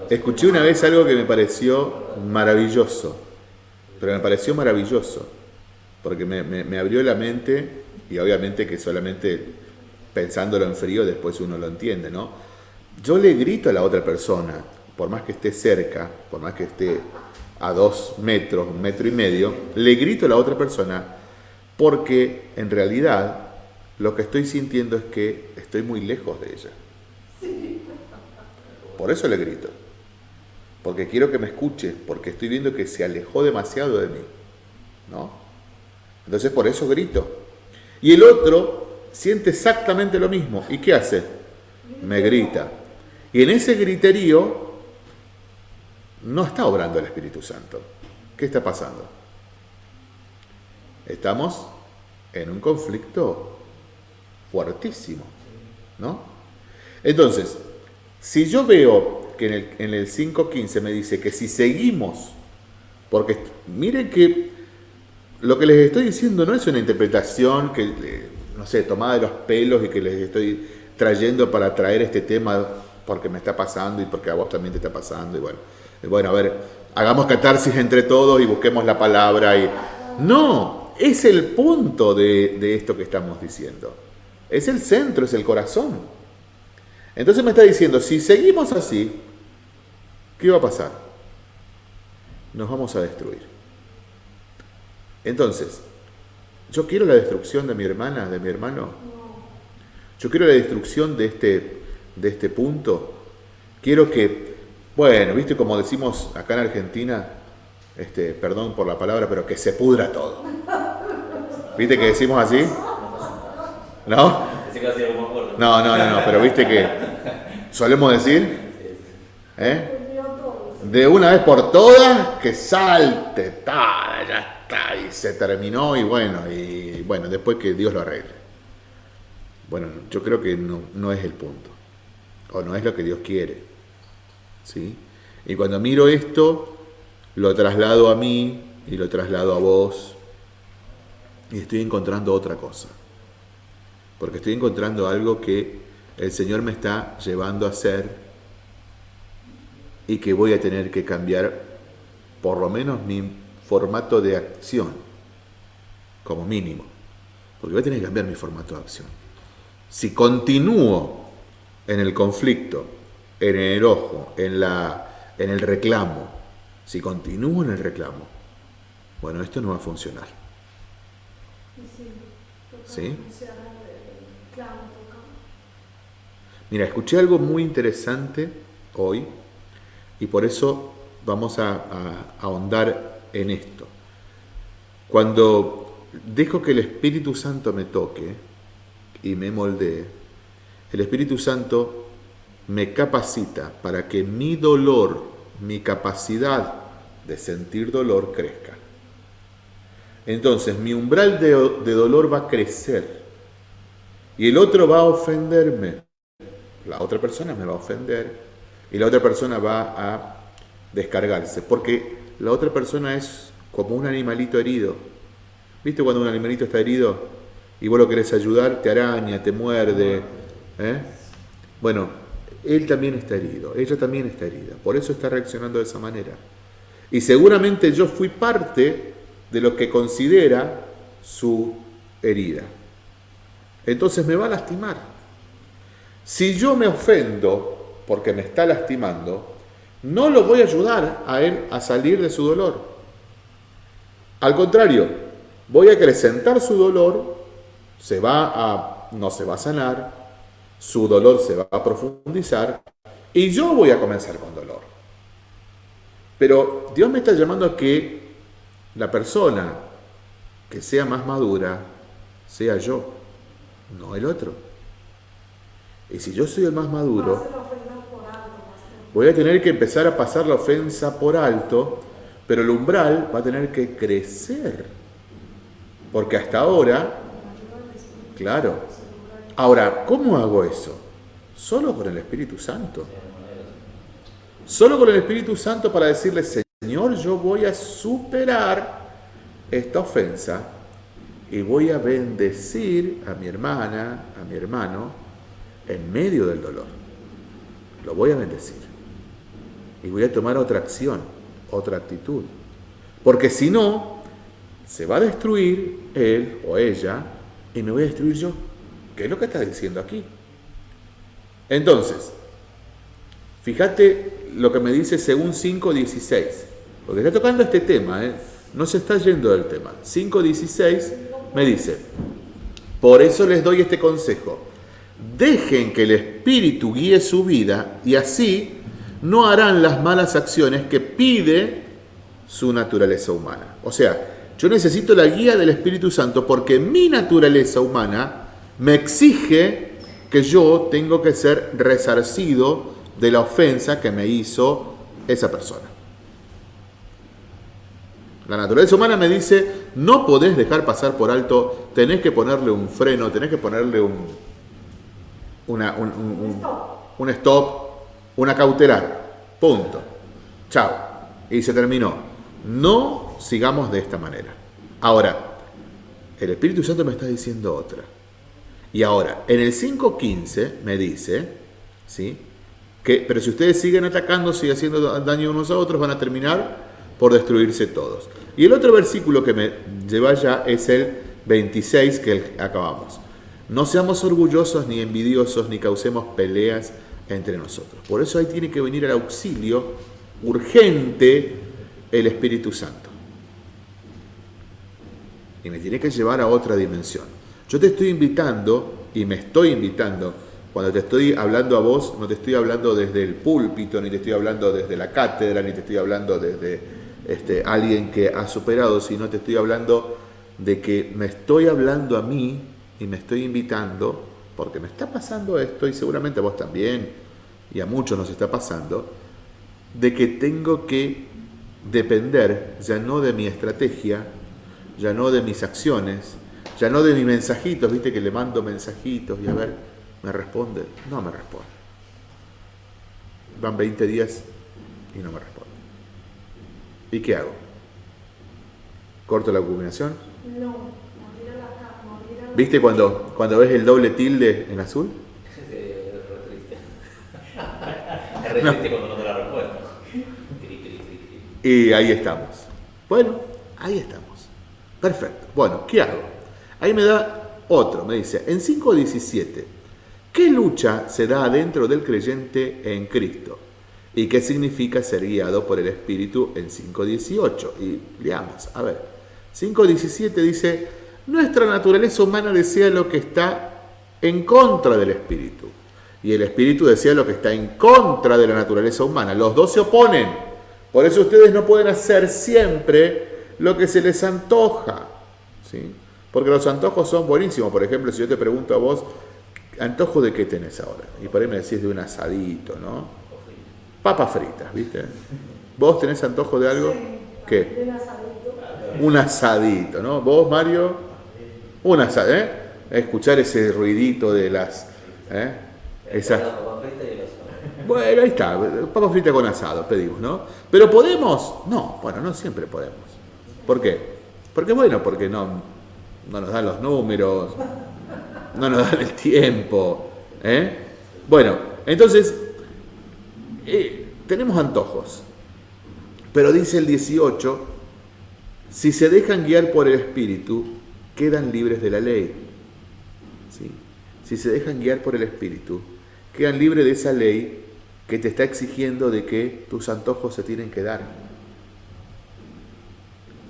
Escuché una vez algo que me pareció maravilloso pero me pareció maravilloso, porque me, me, me, abrió la mente y obviamente que solamente pensándolo en frío después uno lo entiende, ¿no? Yo le grito a la otra persona, por más que esté cerca, por más que esté a dos metros, un metro y medio, le grito a la otra persona porque en realidad lo que estoy sintiendo es que estoy muy lejos de ella. Por eso le grito porque quiero que me escuche, porque estoy viendo que se alejó demasiado de mí. ¿No? Entonces por eso grito. Y el otro siente exactamente lo mismo. ¿Y qué hace? Me grita. Y en ese griterío no está obrando el Espíritu Santo. ¿Qué está pasando? Estamos en un conflicto fuertísimo, ¿no? Entonces, si yo veo en el, en el 5.15 me dice que si seguimos, porque miren que lo que les estoy diciendo no es una interpretación que, no sé, tomada de los pelos y que les estoy trayendo para traer este tema porque me está pasando y porque a vos también te está pasando. Y bueno, bueno, a ver, hagamos catarsis entre todos y busquemos la palabra. Y... No, es el punto de esto que estamos diciendo. Es el centro, es el corazón. Entonces me está diciendo, si seguimos así, ¿qué va a pasar? Nos vamos a destruir. Entonces, ¿yo quiero la destrucción de mi hermana, de mi hermano? Yo quiero la destrucción de este, de este punto. Quiero que, bueno, viste como decimos acá en Argentina, este, perdón por la palabra, pero que se pudra todo. ¿Viste que decimos así? ¿No? No, no, no, no, pero viste que solemos decir, ¿eh? De una vez por todas, que salte, tal, ya está, y se terminó, y bueno, y bueno, después que Dios lo arregle. Bueno, yo creo que no, no es el punto, o no es lo que Dios quiere, ¿sí? Y cuando miro esto, lo traslado a mí y lo traslado a vos, y estoy encontrando otra cosa, porque estoy encontrando algo que el Señor me está llevando a hacer y que voy a tener que cambiar por lo menos mi formato de acción, como mínimo, porque voy a tener que cambiar mi formato de acción. Si continúo en el conflicto, en el enojo, en, la, en el reclamo, si continúo en el reclamo, bueno, esto no va a funcionar. ¿Sí? Mira, escuché algo muy interesante hoy y por eso vamos a, ahondar en esto. Cuando dejo que el Espíritu Santo me toque y me moldee, el Espíritu Santo me capacita para que mi dolor, mi capacidad de sentir dolor crezca. Entonces mi umbral de, dolor va a crecer y el otro va a ofenderme. La otra persona me va a ofender y la otra persona va a descargarse, porque la otra persona es como un animalito herido. ¿Viste cuando un animalito está herido y vos lo querés ayudar? Te araña, te muerde. ¿eh? Bueno, él también está herido, ella también está herida, por eso está reaccionando de esa manera. Y seguramente yo fui parte de lo que considera su herida. Entonces me va a lastimar. Si yo me ofendo porque me está lastimando, no lo voy a ayudar a él a salir de su dolor. Al contrario, voy a acrecentar su dolor, se va a, no se va a sanar, su dolor se va a profundizar y yo voy a comenzar con dolor. Pero Dios me está llamando a que la persona que sea más madura sea yo, no el otro. Y si yo soy el más maduro, voy a tener que empezar a pasar la ofensa por alto, pero el umbral va a tener que crecer. Porque hasta ahora, claro. Ahora, ¿cómo hago eso? Solo con el Espíritu Santo. Solo con el Espíritu Santo para decirle, Señor, yo voy a superar esta ofensa y voy a bendecir a mi hermana, a mi hermano, en medio del dolor. Lo voy a bendecir y voy a tomar otra acción, otra actitud. Porque si no, se va a destruir él o ella y me voy a destruir yo. ¿Qué es lo que está diciendo aquí? Entonces, fíjate lo que me dice según 5.16, porque está tocando este tema, ¿eh? no se está yendo del tema. 5.16 me dice, por eso les doy este consejo, dejen que el Espíritu guíe su vida y así no harán las malas acciones que pide su naturaleza humana. O sea, yo necesito la guía del Espíritu Santo porque mi naturaleza humana me exige que yo tengo que ser resarcido de la ofensa que me hizo esa persona. La naturaleza humana me dice, no podés dejar pasar por alto, tenés que ponerle un freno, tenés que ponerle un, una, un, un stop una cautelar. Punto. Chao. Y se terminó. No sigamos de esta manera. Ahora, el Espíritu Santo me está diciendo otra. Y ahora, en el 5.15 me dice, ¿sí? Que, pero si ustedes siguen atacando, siguen haciendo daño unos a otros, van a terminar por destruirse todos. Y el otro versículo que me lleva ya es el 26 que acabamos. No seamos orgullosos ni envidiosos ni causemos peleas entre nosotros. Por eso ahí tiene que venir al auxilio urgente el Espíritu Santo. Y me tiene que llevar a otra dimensión. Yo te estoy invitando y me estoy invitando. Cuando te estoy hablando a vos, no te estoy hablando desde el púlpito, ni te estoy hablando desde la cátedra, ni te estoy hablando desde este, alguien que ha superado, sino te estoy hablando de que me estoy hablando a mí y me estoy invitando, porque me está pasando esto y seguramente a vos también, y a muchos nos está pasando, de que tengo que depender ya no de mi estrategia, ya no de mis acciones, ya no de mis mensajitos, viste que le mando mensajitos y a ver, me responde, no me responde. Van 20 días y no me responde. ¿Y qué hago? ¿Corto la combinación? No, morir a la ca- morir a la- ¿Viste cuando, cuando ves el doble tilde en azul? Es re triste. Es re triste cuando no. Y ahí estamos. Bueno, ahí estamos. Perfecto. Bueno, ¿qué hago? Ahí me da otro, me dice, en 5.17, ¿qué lucha se da adentro del creyente en Cristo? ¿Y qué significa ser guiado por el Espíritu en 5.18? Y leamos, a ver. 5.17 dice, nuestra naturaleza humana desea lo que está en contra del Espíritu. Y el Espíritu desea lo que está en contra de la naturaleza humana. Los dos se oponen. Por eso ustedes no pueden hacer siempre lo que se les antoja. ¿sí? Porque los antojos son buenísimos. Por ejemplo, si yo te pregunto a vos, ¿antojo de qué tenés ahora? Y por ahí me decís de un asadito, ¿no? Papas fritas, ¿viste? ¿Vos tenés antojo de algo? Sí, ¿Qué? de asadito. Un asadito, ¿no? ¿Vos, Mario? Un asadito, ¿eh? Escuchar ese ruidito de las... ¿eh? Esas... Bueno, ahí está, papa frita con asado, pedimos, ¿no? ¿Pero podemos? No, bueno, no siempre podemos. ¿Por qué? Porque bueno, porque no, no nos dan los números, no nos dan el tiempo. ¿eh? Bueno, entonces, eh, tenemos antojos. Pero dice el 18, si se dejan guiar por el Espíritu, quedan libres de la ley. ¿Sí? Si se dejan guiar por el Espíritu, quedan libres de esa ley que te está exigiendo de que tus antojos se tienen que dar.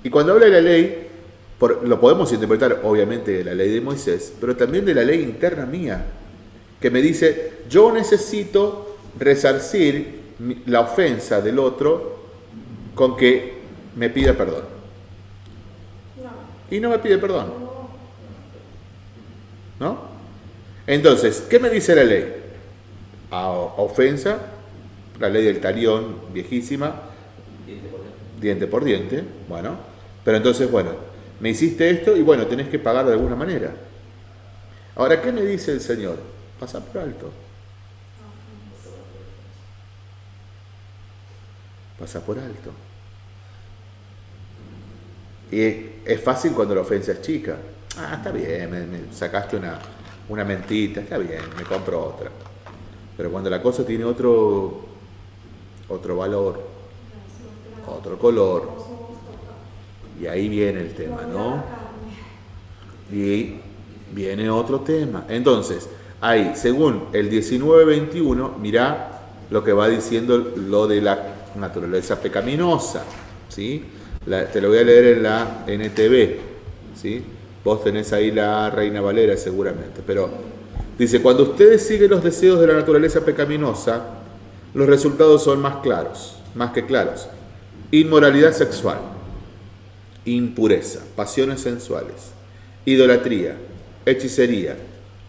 Y cuando habla de la ley, lo podemos interpretar obviamente de la ley de Moisés, pero también de la ley interna mía, que me dice, yo necesito resarcir la ofensa del otro con que me pida perdón. Y no me pide perdón. no, ¿No? Entonces, ¿qué me dice la ley? A ofensa, la ley del talión viejísima, Diente por diente. diente por diente, bueno, pero entonces, bueno, me hiciste esto y bueno, tenés que pagar de alguna manera. Ahora, ¿qué me dice el Señor? Pasa por alto. Pasa por alto. Y es, es fácil cuando la ofensa es chica. Ah, está bien, me, me sacaste una, una mentita, está bien, me compro otra. Pero cuando la cosa tiene otro, otro valor, otro color, y ahí viene el tema, ¿no? Y viene otro tema. Entonces, ahí, según el 1921, mirá lo que va diciendo lo de la naturaleza pecaminosa. ¿sí? La- te lo voy a leer en la NTV. ¿sí? Vos tenés ahí la Reina Valera seguramente. Pero dice, cuando ustedes siguen los deseos de la naturaleza pecaminosa, los resultados son más claros, más que claros. Inmoralidad sexual impureza, pasiones sensuales, idolatría, hechicería,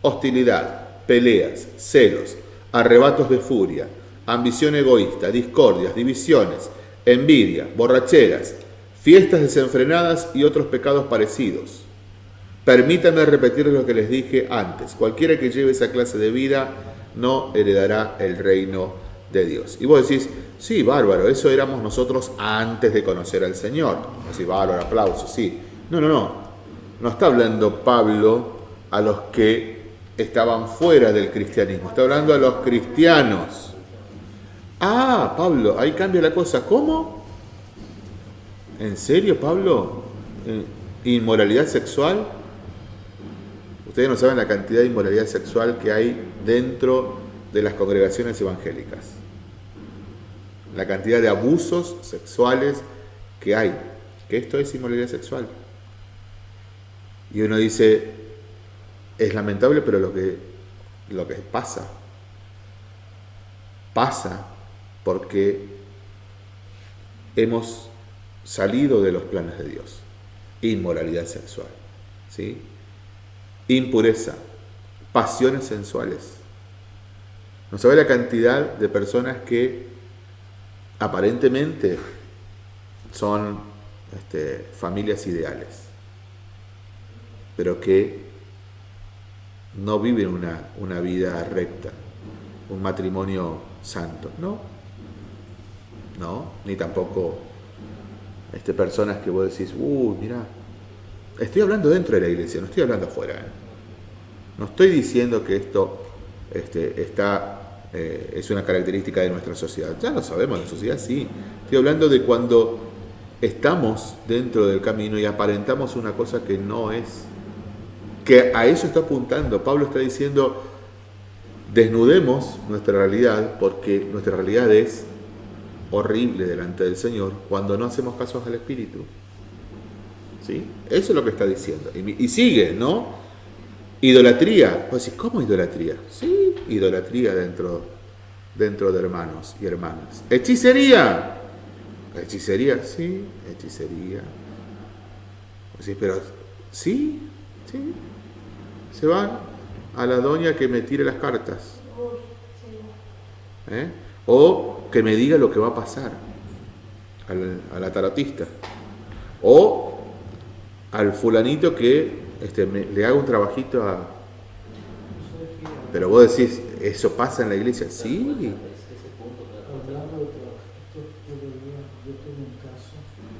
hostilidad, peleas, celos, arrebatos de furia, ambición egoísta, discordias, divisiones, envidia, borracheras, fiestas desenfrenadas y otros pecados parecidos. Permítanme repetir lo que les dije antes. Cualquiera que lleve esa clase de vida no heredará el reino de Dios. Y vos decís, sí, bárbaro, eso éramos nosotros antes de conocer al Señor. Así, bárbaro, aplauso, sí. No, no, no. No está hablando Pablo a los que estaban fuera del cristianismo, está hablando a los cristianos. Ah, Pablo, ahí cambia la cosa. ¿Cómo? ¿En serio, Pablo? ¿Eh, ¿Inmoralidad sexual? Ustedes no saben la cantidad de inmoralidad sexual que hay dentro de las congregaciones evangélicas. La cantidad de abusos sexuales que hay. Que esto es inmoralidad sexual. Y uno dice, es lamentable, pero lo que, lo que pasa, pasa porque hemos salido de los planes de Dios. Inmoralidad sexual, ¿sí? impureza, pasiones sensuales. No sabe la cantidad de personas que aparentemente son este, familias ideales, pero que no viven una, una vida recta, un matrimonio santo, ¿no? No, ni tampoco este, personas que vos decís, uy, mira, estoy hablando dentro de la iglesia, no estoy hablando afuera. ¿eh? No estoy diciendo que esto este, está, eh, es una característica de nuestra sociedad. Ya lo sabemos, la sociedad sí. Estoy hablando de cuando estamos dentro del camino y aparentamos una cosa que no es. Que a eso está apuntando. Pablo está diciendo, desnudemos nuestra realidad porque nuestra realidad es horrible delante del Señor cuando no hacemos caso al Espíritu. ¿Sí? Eso es lo que está diciendo. Y, sigue, ¿no? Idolatría. Pues ¿cómo idolatría? Sí, idolatría dentro, dentro de hermanos y hermanas. Hechicería. Hechicería, sí, hechicería. Sí, pero sí, sí. Se van a la doña que me tire las cartas. ¿Eh? O que me diga lo que va a pasar a la tarotista. O al fulanito que este, le haga un trabajito a... Pero vos decís, ¿eso pasa en la iglesia? Sí.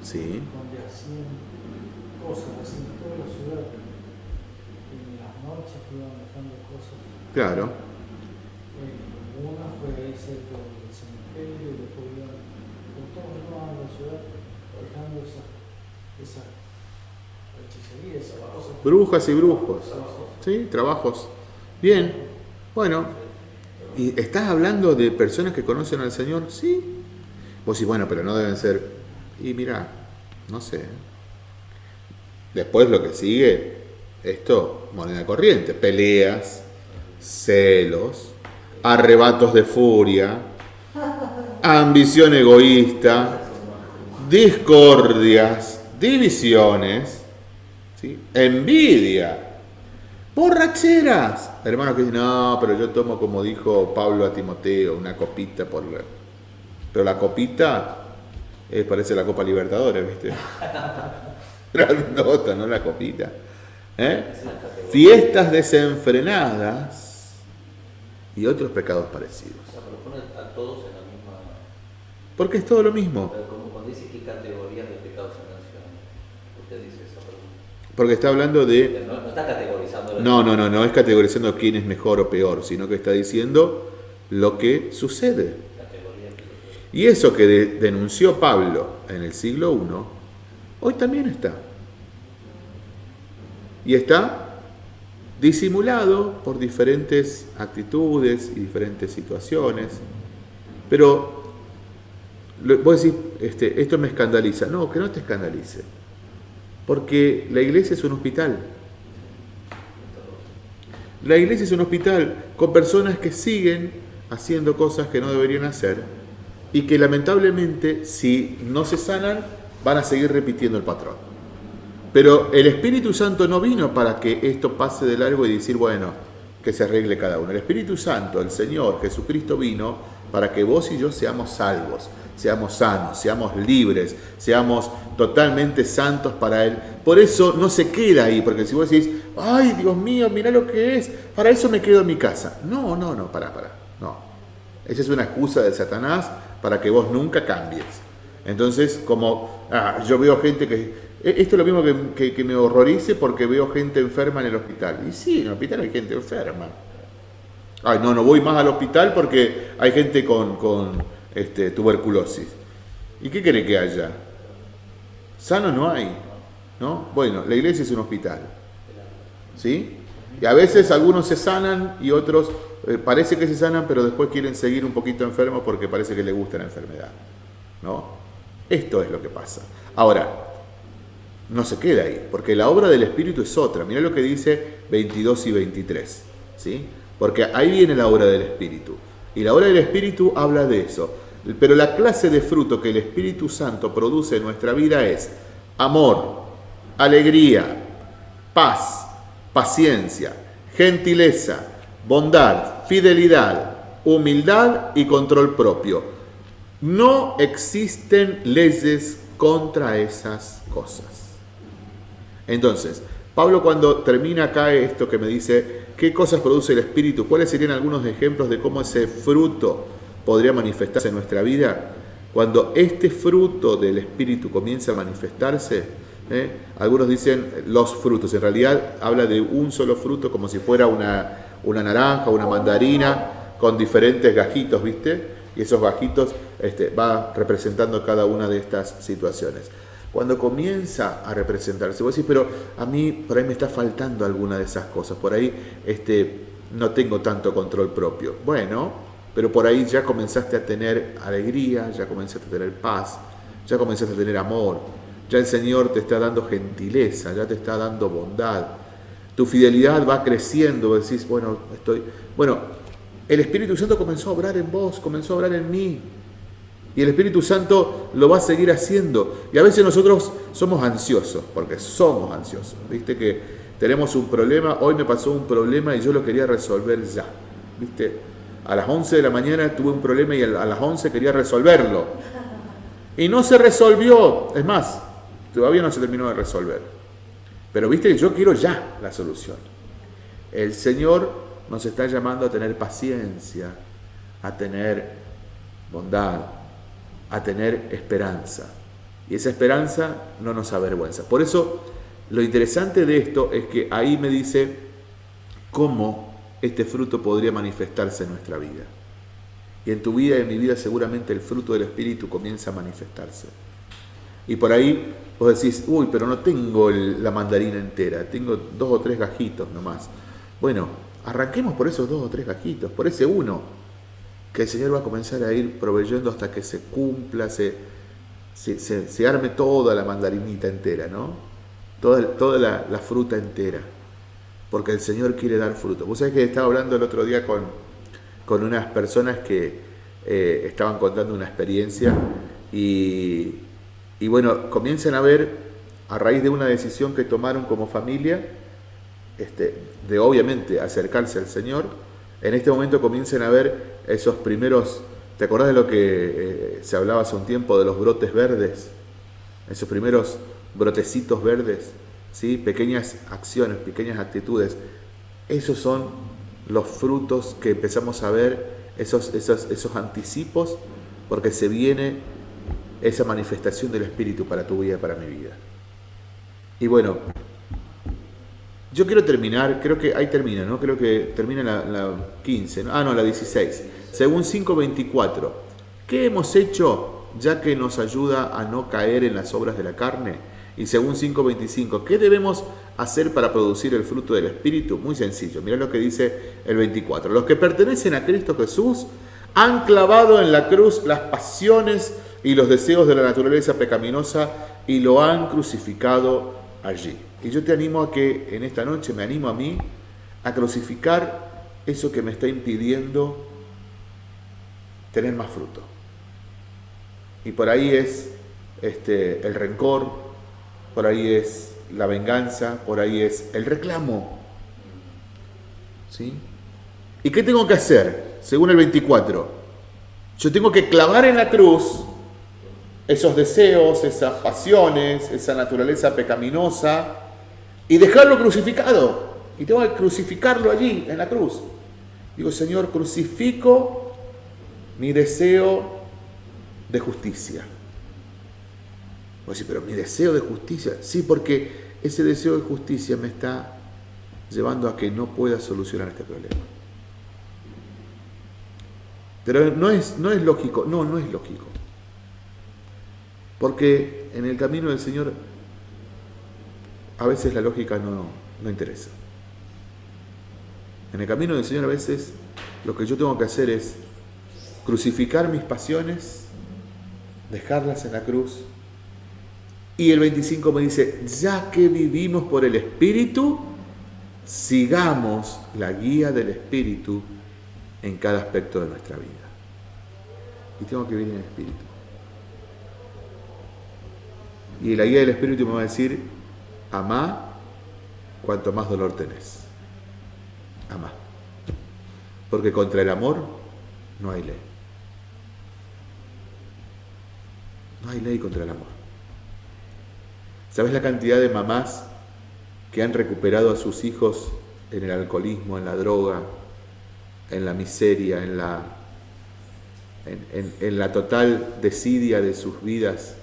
Sí. Donde hacían cosas así en toda la ciudad. En las noches iban dejando cosas. Claro. una fue ahí cerca del cementerio y después iban por todos lados de la ciudad esas esa hechicería, esas cosas. Brujas y brujos. Sí, trabajos. Bien. Bueno. ¿Y estás hablando de personas que conocen al Señor? Sí. Vos sí, bueno, pero no deben ser y mira, no sé. Después lo que sigue, esto, moneda corriente, peleas, celos, arrebatos de furia, ambición egoísta, discordias, divisiones, ¿sí? envidia, borracheras. Hermanos que dicen, no, pero yo tomo como dijo Pablo a Timoteo, una copita por... Pero la copita eh, parece la Copa Libertadores, ¿viste? nota, no la copita. ¿Eh? Fiestas desenfrenadas y otros pecados parecidos. a todos en la misma... Porque es todo lo mismo. como cuando dice qué categorías de pecados se mencionan. Usted dice eso. Porque está hablando de... No, no está categorizando... No, no, no, no es categorizando quién es mejor o peor, sino que está diciendo lo que sucede. Y eso que denunció Pablo en el siglo I, hoy también está. Y está disimulado por diferentes actitudes y diferentes situaciones. Pero vos decís, este, esto me escandaliza. No, que no te escandalice. Porque la iglesia es un hospital. La iglesia es un hospital con personas que siguen haciendo cosas que no deberían hacer y que lamentablemente si no se sanan van a seguir repitiendo el patrón. Pero el Espíritu Santo no vino para que esto pase de largo y decir, bueno, que se arregle cada uno. El Espíritu Santo, el Señor Jesucristo vino para que vos y yo seamos salvos, seamos sanos, seamos libres, seamos totalmente santos para Él. Por eso no se queda ahí, porque si vos decís, ay Dios mío, mira lo que es, para eso me quedo en mi casa. No, no, no, para, para, no. Esa es una excusa de Satanás para que vos nunca cambies. Entonces, como ah, yo veo gente que... e- Esto es lo mismo que, que- que me horrorice porque veo gente enferma en el hospital. Y sí, en el hospital hay gente enferma. Ay, no, no voy más al hospital porque hay gente con, con, este, tuberculosis. ¿Y qué quiere que haya? Sano no hay, ¿no? Bueno, la iglesia es un hospital, ¿sí? Y a veces algunos se sanan y otros eh, parece que se sanan, pero después quieren seguir un poquito enfermos porque parece que les gusta la enfermedad, ¿no? Esto es lo que pasa. Ahora, no se queda ahí, porque la obra del Espíritu es otra. Mirá lo que dice 22 y 23, ¿sí? Porque ahí viene la obra del Espíritu. Y la obra del Espíritu habla de eso. Pero la clase de fruto que el Espíritu Santo produce en nuestra vida es amor, alegría, paz, paciencia, gentileza, bondad, fidelidad, humildad y control propio. No existen leyes contra esas cosas. Entonces, Pablo cuando termina acá esto que me dice, ¿qué cosas produce el Espíritu? ¿Cuáles serían algunos ejemplos de cómo ese fruto podría manifestarse en nuestra vida? Cuando este fruto del Espíritu comienza a manifestarse, ¿eh? algunos dicen los frutos, en realidad habla de un solo fruto como si fuera una, una naranja, una mandarina, con diferentes gajitos, ¿viste? Y esos gajitos este, va representando cada una de estas situaciones. Cuando comienza a representarse, vos decís, pero a mí por ahí me está faltando alguna de esas cosas, por ahí este, no tengo tanto control propio. Bueno, pero por ahí ya comenzaste a tener alegría, ya comenzaste a tener paz, ya comenzaste a tener amor, ya el Señor te está dando gentileza, ya te está dando bondad. Tu fidelidad va creciendo, decís, bueno, estoy... Bueno, el Espíritu Santo comenzó a obrar en vos, comenzó a obrar en mí. Y el Espíritu Santo lo va a seguir haciendo. Y a veces nosotros somos ansiosos, porque somos ansiosos. Viste que tenemos un problema, hoy me pasó un problema y yo lo quería resolver ya. Viste, a las 11 de la mañana tuve un problema y a las 11 quería resolverlo. Y no se resolvió. Es más, todavía no se terminó de resolver. Pero viste que yo quiero ya la solución. El Señor nos está llamando a tener paciencia, a tener bondad, a tener esperanza. Y esa esperanza no nos avergüenza. Por eso, lo interesante de esto es que ahí me dice cómo este fruto podría manifestarse en nuestra vida. Y en tu vida y en mi vida seguramente el fruto del Espíritu comienza a manifestarse. Y por ahí vos decís, uy, pero no tengo la mandarina entera, tengo dos o tres gajitos nomás. Bueno, arranquemos por esos dos o tres gajitos, por ese uno, que el Señor va a comenzar a ir proveyendo hasta que se cumpla, se, se, arme toda la mandarinita entera, ¿no? Toda, toda la fruta entera, porque el Señor quiere dar fruto. Vos sabés que estaba hablando el otro día con, con unas personas que eh, estaban contando una experiencia y, y bueno, comienzan a ver, a raíz de una decisión que tomaron como familia, este, de obviamente acercarse al Señor, en este momento comienzan a ver esos primeros, ¿te acordás de lo que eh, se hablaba hace un tiempo de los brotes verdes? Esos primeros brotecitos verdes, ¿sí? pequeñas acciones, pequeñas actitudes. Esos son los frutos que empezamos a ver, esos, esos, esos anticipos, porque se viene esa manifestación del Espíritu para tu vida, para mi vida. Y bueno, yo quiero terminar, creo que ahí termina, ¿no? Creo que termina la, la 15, ¿no? ah, no, la 16. Según 5.24, ¿qué hemos hecho ya que nos ayuda a no caer en las obras de la carne? Y según 5.25, ¿qué debemos hacer para producir el fruto del Espíritu? Muy sencillo, mirá lo que dice el 24. Los que pertenecen a Cristo Jesús han clavado en la cruz las pasiones y los deseos de la naturaleza pecaminosa y lo han crucificado allí. Y yo te animo a que en esta noche, me animo a mí, a crucificar eso que me está impidiendo tener más fruto. Y por ahí es este, el rencor, por ahí es la venganza, por ahí es el reclamo. ¿Sí? ¿Y qué tengo que hacer? Según el 24. Yo tengo que clavar en la cruz esos deseos, esas pasiones, esa naturaleza pecaminosa y dejarlo crucificado. Y tengo que crucificarlo allí, en la cruz. Digo, Señor, crucifico mi deseo de justicia. Pero mi deseo de justicia, sí, porque ese deseo de justicia me está llevando a que no pueda solucionar este problema. Pero no es, no es lógico, no, no es lógico. Porque en el camino del Señor a veces la lógica no, no interesa. En el camino del Señor a veces lo que yo tengo que hacer es crucificar mis pasiones, dejarlas en la cruz. Y el 25 me dice, ya que vivimos por el Espíritu, sigamos la guía del Espíritu en cada aspecto de nuestra vida. Y tengo que vivir en el Espíritu. Y la guía del Espíritu me va a decir, amá cuanto más dolor tenés. Amá. Porque contra el amor no hay ley. No hay ley contra el amor. ¿Sabes la cantidad de mamás que han recuperado a sus hijos en el alcoholismo, en la droga, en la miseria, en la, en, la total desidia de sus vidas?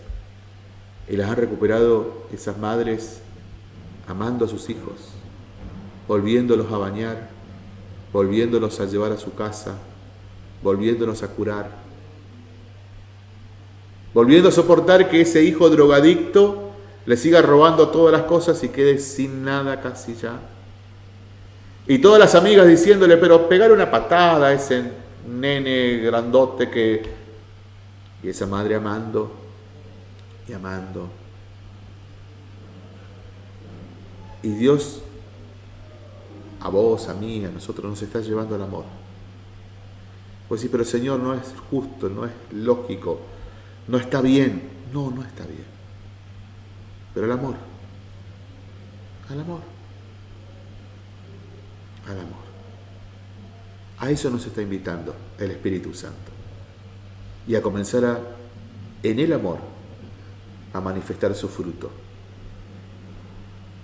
Y las han recuperado esas madres amando a sus hijos, volviéndolos a bañar, volviéndolos a llevar a su casa, volviéndolos a curar, volviendo a soportar que ese hijo drogadicto le siga robando todas las cosas y quede sin nada casi ya. Y todas las amigas diciéndole, pero pegar una patada a ese nene grandote que... Y esa madre amando y amando. Y Dios a vos, a mí, a nosotros nos está llevando al amor. Pues sí, pero Señor, no es justo, no es lógico, no está bien. No, no está bien. Pero el amor, al amor, al amor. A eso nos está invitando el Espíritu Santo. Y a comenzar a, en el amor, a manifestar su fruto.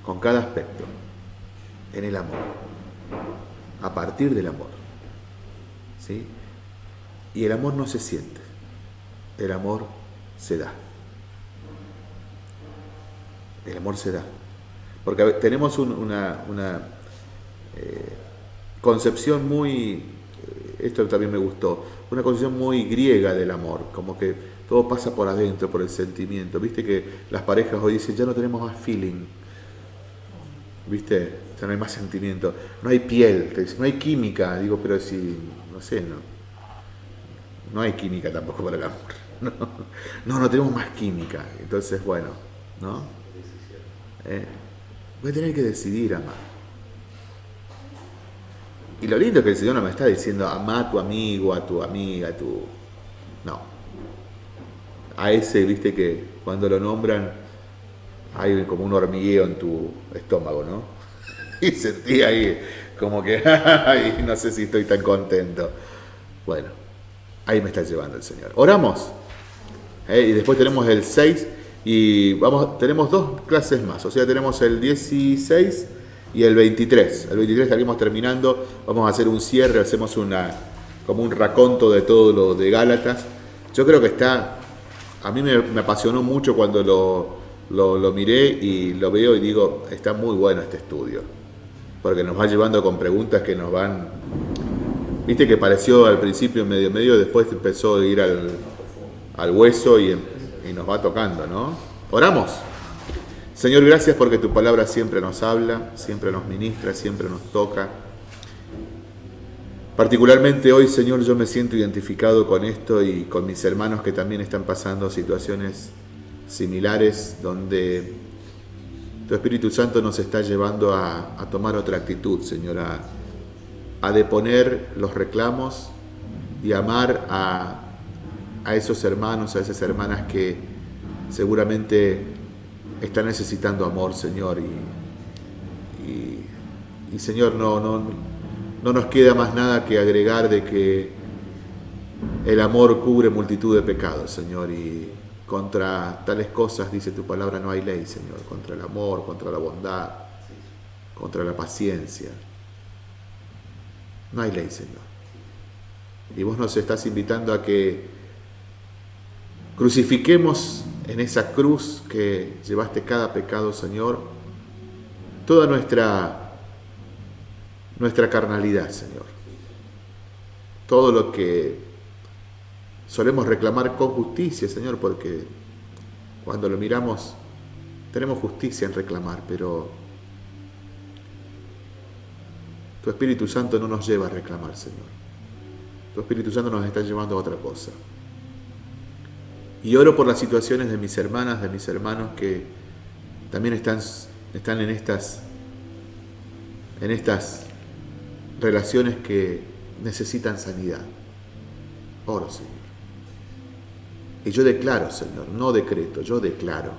Con cada aspecto, en el amor a partir del amor. ¿sí? Y el amor no se siente, el amor se da. El amor se da. Porque tenemos una, eh, concepción muy, eh, esto también me gustó, una concepción muy griega del amor, como que todo pasa por adentro, por el sentimiento. Viste que las parejas hoy dicen, ya no tenemos más feeling. ¿Viste? Sea, no hay más sentimiento, no hay piel, no hay química, digo, pero si, no sé, no, no hay química tampoco para el amor. No, no, tenemos más química. Entonces, bueno, ¿no? Eh, voy a tener que decidir amar. Y lo lindo es que el Señor no me está diciendo ama a tu amigo, a tu amiga, a tu. No. A ese, viste que cuando lo nombran hay como un hormigueo en tu estómago, ¿no? y sentí ahí como que, no sé si estoy tan contento. Bueno, ahí me está llevando el Señor. Oramos. ¿eh? Y después tenemos el 6 y vamos, tenemos dos clases más. O sea, tenemos el 16 y el 23. El 23 estaríamos terminando. Vamos a hacer un cierre, hacemos una como un raconto de todo lo de Gálatas. Yo creo que está, a mí me, apasionó mucho cuando lo, lo miré y lo veo y digo, está muy bueno este estudio porque nos va llevando con preguntas que nos van... Viste que pareció al principio medio medio, después empezó a ir al, hueso y, y nos va tocando, ¿no? Oramos. Señor, gracias porque tu palabra siempre nos habla, siempre nos ministra, siempre nos toca. Particularmente hoy, Señor, yo me siento identificado con esto y con mis hermanos que también están pasando situaciones similares donde tu Espíritu Santo nos está llevando a, tomar otra actitud, Señor, a, deponer los reclamos y amar a, esos hermanos, a esas hermanas que seguramente están necesitando amor, Señor. Y, Señor, no, no, no nos queda más nada que agregar de que el amor cubre multitud de pecados, Señor. Y, contra tales cosas, dice tu palabra, no hay ley, Señor. Contra el amor, contra la bondad, contra la paciencia. No hay ley, Señor. Y vos nos estás invitando a que crucifiquemos en esa cruz que llevaste cada pecado, Señor, toda nuestra, nuestra carnalidad, Señor. Todo lo que solemos reclamar con justicia, Señor, porque cuando lo miramos tenemos justicia en reclamar, pero tu Espíritu Santo no nos lleva a reclamar, Señor. Tu Espíritu Santo nos está llevando a otra cosa. Y oro por las situaciones de mis hermanas, de mis hermanos que también están, están en, estas, en estas relaciones que necesitan sanidad. Oro, Señor. Y yo declaro, Señor, no decreto, yo declaro.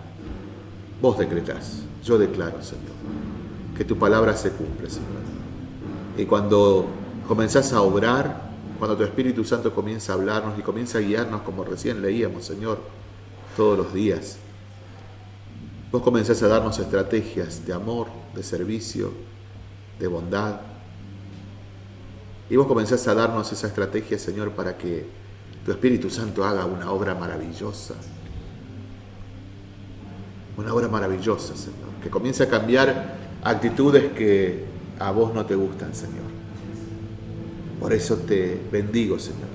Vos decretás, yo declaro, Señor, que tu palabra se cumple, Señor. Y cuando comenzás a obrar, cuando tu Espíritu Santo comienza a hablarnos y comienza a guiarnos como recién leíamos, Señor, todos los días. Vos comenzás a darnos estrategias de amor, de servicio, de bondad. Y vos comenzás a darnos esa estrategia, Señor, para que tu Espíritu Santo haga una obra maravillosa. Una obra maravillosa, Señor. Que comience a cambiar actitudes que a vos no te gustan, Señor. Por eso te bendigo, Señor.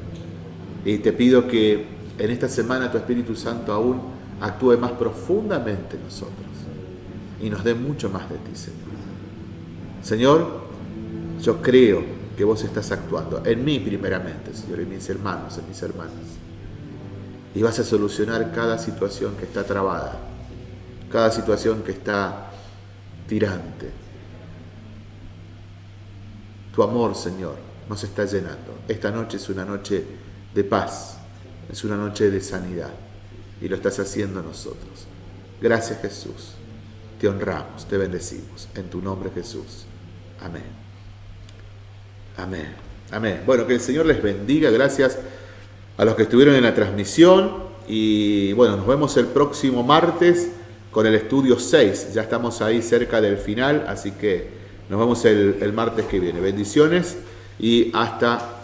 Y te pido que en esta semana tu Espíritu Santo aún actúe más profundamente en nosotros y nos dé mucho más de ti, Señor. Señor, yo creo que vos estás actuando en mí primeramente, Señor, en mis hermanos, en mis hermanas. Y vas a solucionar cada situación que está trabada, cada situación que está tirante. Tu amor, Señor, nos está llenando. Esta noche es una noche de paz, es una noche de sanidad y lo estás haciendo nosotros. Gracias Jesús, te honramos, te bendecimos. En tu nombre Jesús. Amén. Amén. Amén. Bueno, que el Señor les bendiga. Gracias a los que estuvieron en la transmisión. Y bueno, nos vemos el próximo martes con el estudio 6. Ya estamos ahí cerca del final, así que nos vemos el, el martes que viene. Bendiciones y hasta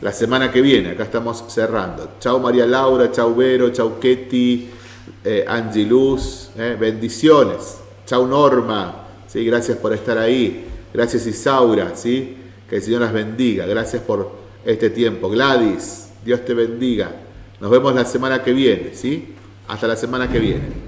la semana que viene. Acá estamos cerrando. Chau María Laura, chau Vero, chau Ketty, eh, Angie Luz, eh, bendiciones. Chau Norma, ¿sí? gracias por estar ahí. Gracias Isaura, ¿sí? que el Señor las bendiga. Gracias por este tiempo. Gladys, Dios te bendiga. Nos vemos la semana que viene, ¿sí? Hasta la semana que viene.